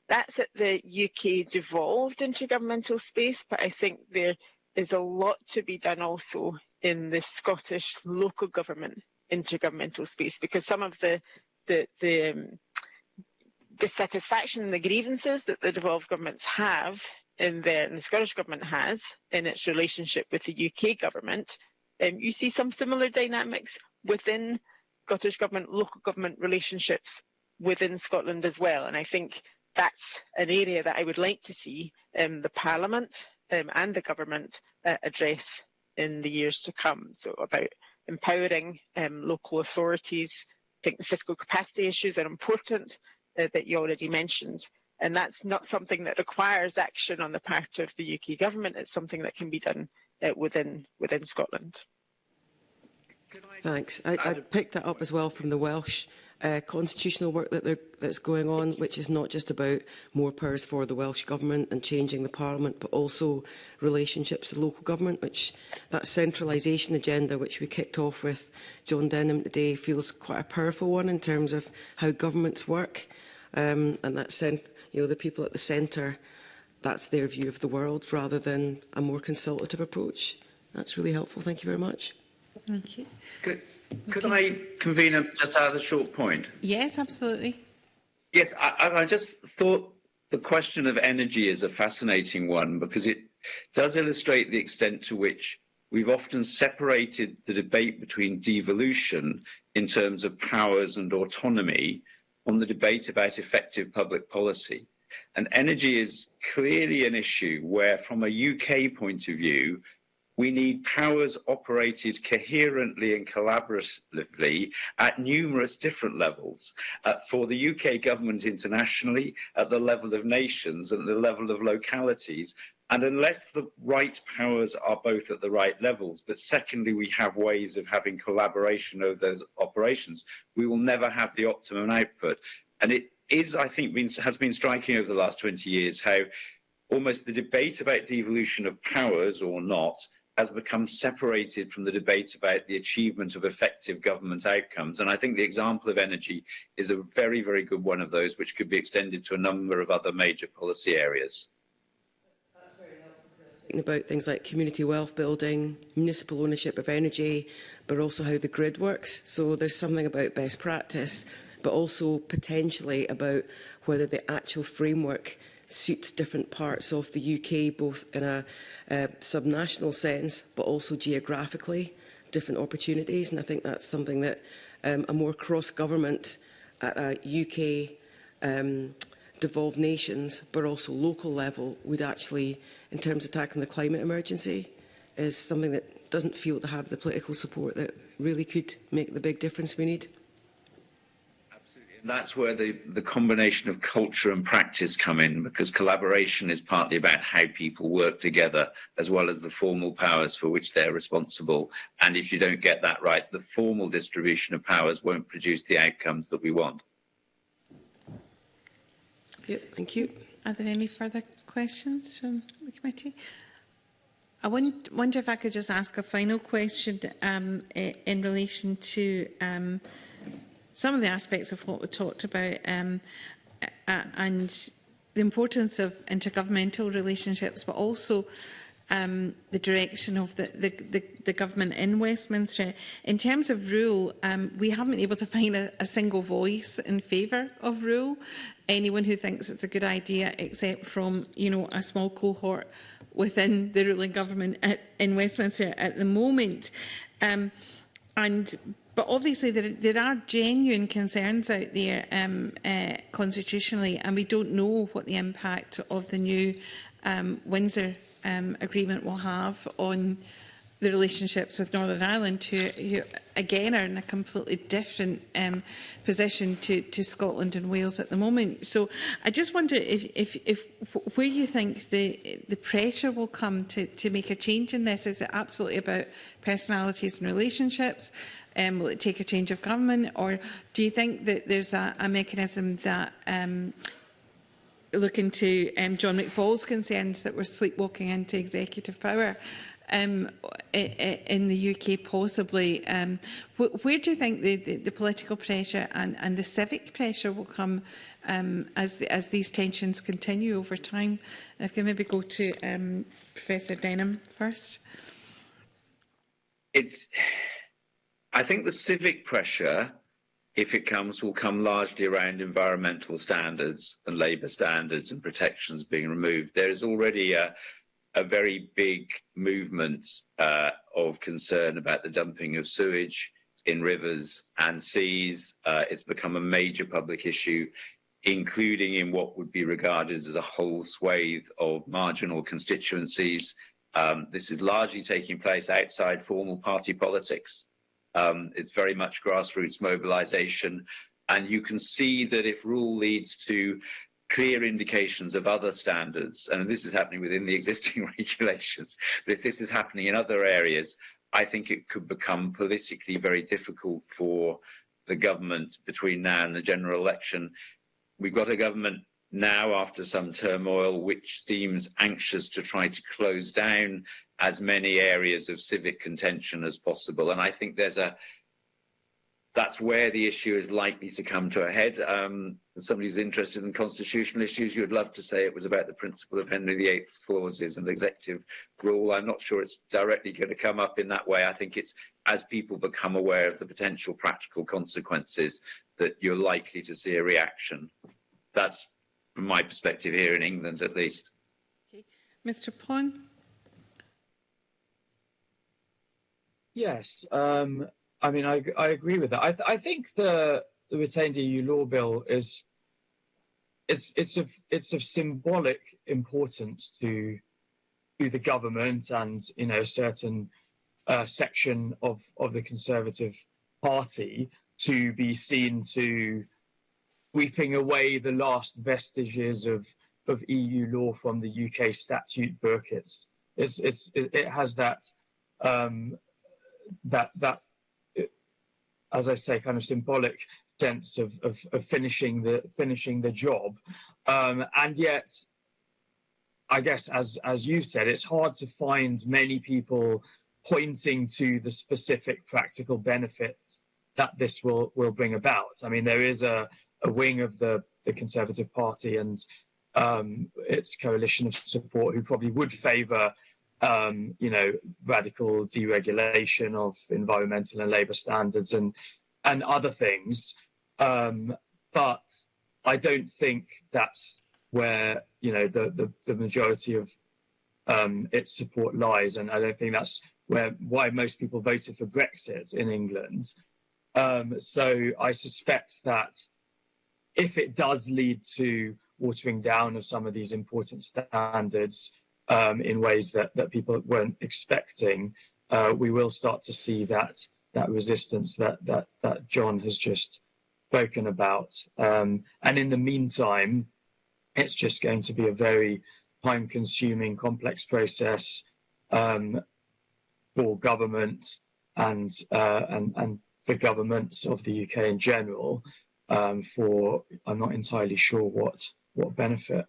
That's at the UK devolved intergovernmental space, but I think there is a lot to be done also in the Scottish local government intergovernmental space because some of the the the um, dissatisfaction and the grievances that the devolved governments have in and the Scottish Government has in its relationship with the UK Government, um, you see some similar dynamics within Scottish Government, local government relationships within Scotland as well. And I think that's an area that I would like to see um, the Parliament um, and the government uh, address in the years to come. So about empowering um, local authorities. I think the fiscal capacity issues are important uh, that you already mentioned. And that's not something that requires action on the part of the UK government. It's something that can be done uh, within within Scotland. Thanks. I, I picked that up as well from the Welsh uh, constitutional work that that's going on, which is not just about more powers for the Welsh Government and changing the Parliament, but also relationships with local government, which that centralisation agenda, which we kicked off with John Denham today, feels quite a powerful one in terms of how governments work. Um, and that's, you know, the people at the centre, that's their view of the world, rather than a more consultative approach. That's really helpful. Thank you very much. Thank you. Good. Could I convene just add a short point? Yes, absolutely. Yes, I, I just thought the question of energy is a fascinating one because it does illustrate the extent to which we've often separated the debate between devolution in terms of powers and autonomy on the debate about effective public policy. And energy is clearly an issue where, from a UK point of view, We need powers operated coherently and collaboratively at numerous different levels uh, for the UK government internationally, at the level of nations, and at the level of localities, and unless the right powers are both at the right levels, but secondly, we have ways of having collaboration over those operations, we will never have the optimum output. And it is, I think, been, has been striking over the last 20 years how almost the debate about devolution of powers or not has become separated from the debate about the achievement of effective government outcomes. And I think the example of energy is a very, very good one of those, which could be extended to a number of other major policy areas. About things like community wealth building, municipal ownership of energy, but also how the grid works. So there's something about best practice, but also potentially about whether the actual framework suits different parts of the UK, both in a uh, subnational sense, but also geographically, different opportunities. And I think that's something that um, a more cross-government at a UK um, devolved nations, but also local level, would actually, in terms of tackling the climate emergency, is something that doesn't feel to have the political support that really could make the big difference we need that's where the, the combination of culture and practice come in because collaboration is partly about how people work together as well as the formal powers for which they're responsible. And if you don't get that right, the formal distribution of powers won't produce the outcomes that we want. Yep, thank you. Are there any further questions from the committee? I wonder if I could just ask a final question um, in relation to um, some of the aspects of what we talked about um, uh, and the importance of intergovernmental relationships, but also um, the direction of the, the, the, the government in Westminster. In terms of rule, um, we haven't been able to find a, a single voice in favour of rule. Anyone who thinks it's a good idea, except from you know a small cohort within the ruling government at, in Westminster at the moment. Um, and But obviously there, there are genuine concerns out there um, uh, constitutionally and we don't know what the impact of the new um, Windsor um, agreement will have on the relationships with Northern Ireland, who, who again are in a completely different um, position to, to Scotland and Wales at the moment. So I just wonder if, if, if where you think the, the pressure will come to, to make a change in this. Is it absolutely about personalities and relationships? Um, will it take a change of government? Or do you think that there's a, a mechanism that um, look into um, John McFall's concerns that we're sleepwalking into executive power um, in the UK possibly. Um, wh where do you think the, the, the political pressure and, and the civic pressure will come um, as, the, as these tensions continue over time? I can maybe go to um, Professor Denham first. It's I think the civic pressure, if it comes, will come largely around environmental standards and labour standards and protections being removed. There is already a, a very big movement uh, of concern about the dumping of sewage in rivers and seas. Uh, it's become a major public issue, including in what would be regarded as a whole swathe of marginal constituencies. Um, this is largely taking place outside formal party politics. Um, it's very much grassroots mobilization. And you can see that if rule leads to clear indications of other standards, and this is happening within the existing regulations, but if this is happening in other areas, I think it could become politically very difficult for the government between now and the general election. We've got a government now after some turmoil, which seems anxious to try to close down as many areas of civic contention as possible. And I think there's a that's where the issue is likely to come to a head. Um, somebody who's interested in constitutional issues, you'd love to say it was about the principle of Henry VIII's clauses and executive rule. I'm not sure it's directly going to come up in that way. I think it's as people become aware of the potential practical consequences that you're likely to see a reaction. That's from my perspective here in England, at least. Okay. Mr. Paun. Yes, um, I mean, I, I agree with that. I, th I think the, the retained EU law bill is it's it's of it's of symbolic importance to to the government and you know a certain uh, section of of the Conservative Party to be seen to sweeping away the last vestiges of of EU law from the UK statute book. It's it's, it's it, has that um, that that as I say, kind of symbolic sense of, of, of finishing the finishing the job, um, and yet, I guess as as you said, it's hard to find many people pointing to the specific practical benefits that this will will bring about. I mean, there is a, a wing of the the Conservative Party and um, its coalition of support who probably would favour um, you know, radical deregulation of environmental and labour standards and and other things. Um, but I don't think that's where you know the the, the majority of um, its support lies, and I don't think that's where why most people voted for Brexit in England. Um, so I suspect that if it does lead to watering down of some of these important standards, um, in ways that, that people weren't expecting, uh, we will start to see that that resistance that that that John has just spoken about. Um, and in the meantime, it's just going to be a very time-consuming, complex process um, for government and uh, and and the governments of the UK in general. Um, for I'm not entirely sure what what benefit.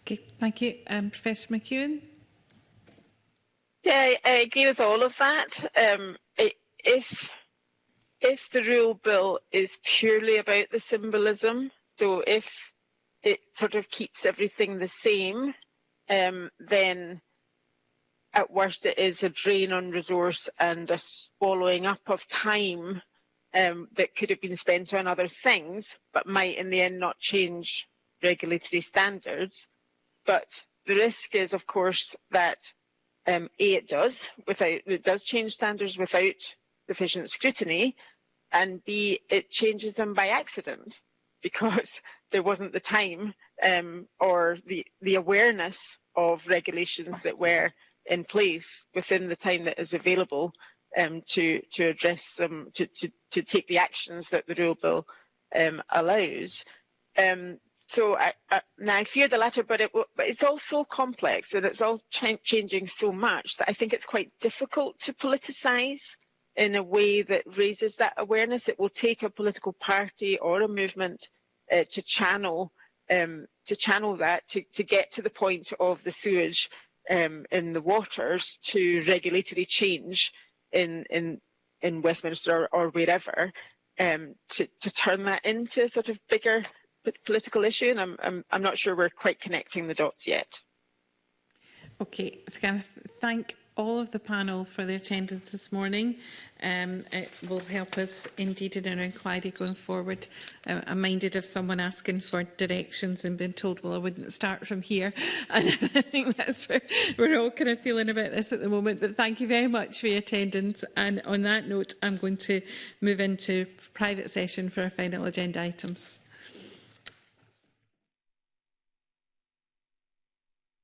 Okay, thank you. Um, Professor McEwen? Yeah, I, I agree with all of that. Um, it, if if the rule bill is purely about the symbolism, so if it sort of keeps everything the same, um, then at worst it is a drain on resource and a swallowing up of time um, that could have been spent on other things, but might in the end not change regulatory standards. But the risk is, of course, that um, A, it does, without, it does change standards without sufficient scrutiny, and B, it changes them by accident because there wasn't the time um, or the, the awareness of regulations that were in place within the time that is available um, to, to address them, to, to, to take the actions that the rule bill um, allows. Um, so I, I, now I fear the latter, but, it, but it's all so complex and it's all ch changing so much that I think it's quite difficult to politicise in a way that raises that awareness. It will take a political party or a movement uh, to channel um, to channel that to, to get to the point of the sewage um, in the waters to regulatory change in in in Westminster or, or wherever um, to to turn that into a sort of bigger political issue, and I'm I'm I'm not sure we're quite connecting the dots yet. Okay, if I can thank all of the panel for their attendance this morning. Um, it will help us indeed in our inquiry going forward. Uh, I'm minded of someone asking for directions and being told, well, I wouldn't start from here. And I think that's where we're all kind of feeling about this at the moment. But thank you very much for your attendance. And on that note, I'm going to move into private session for our final agenda items.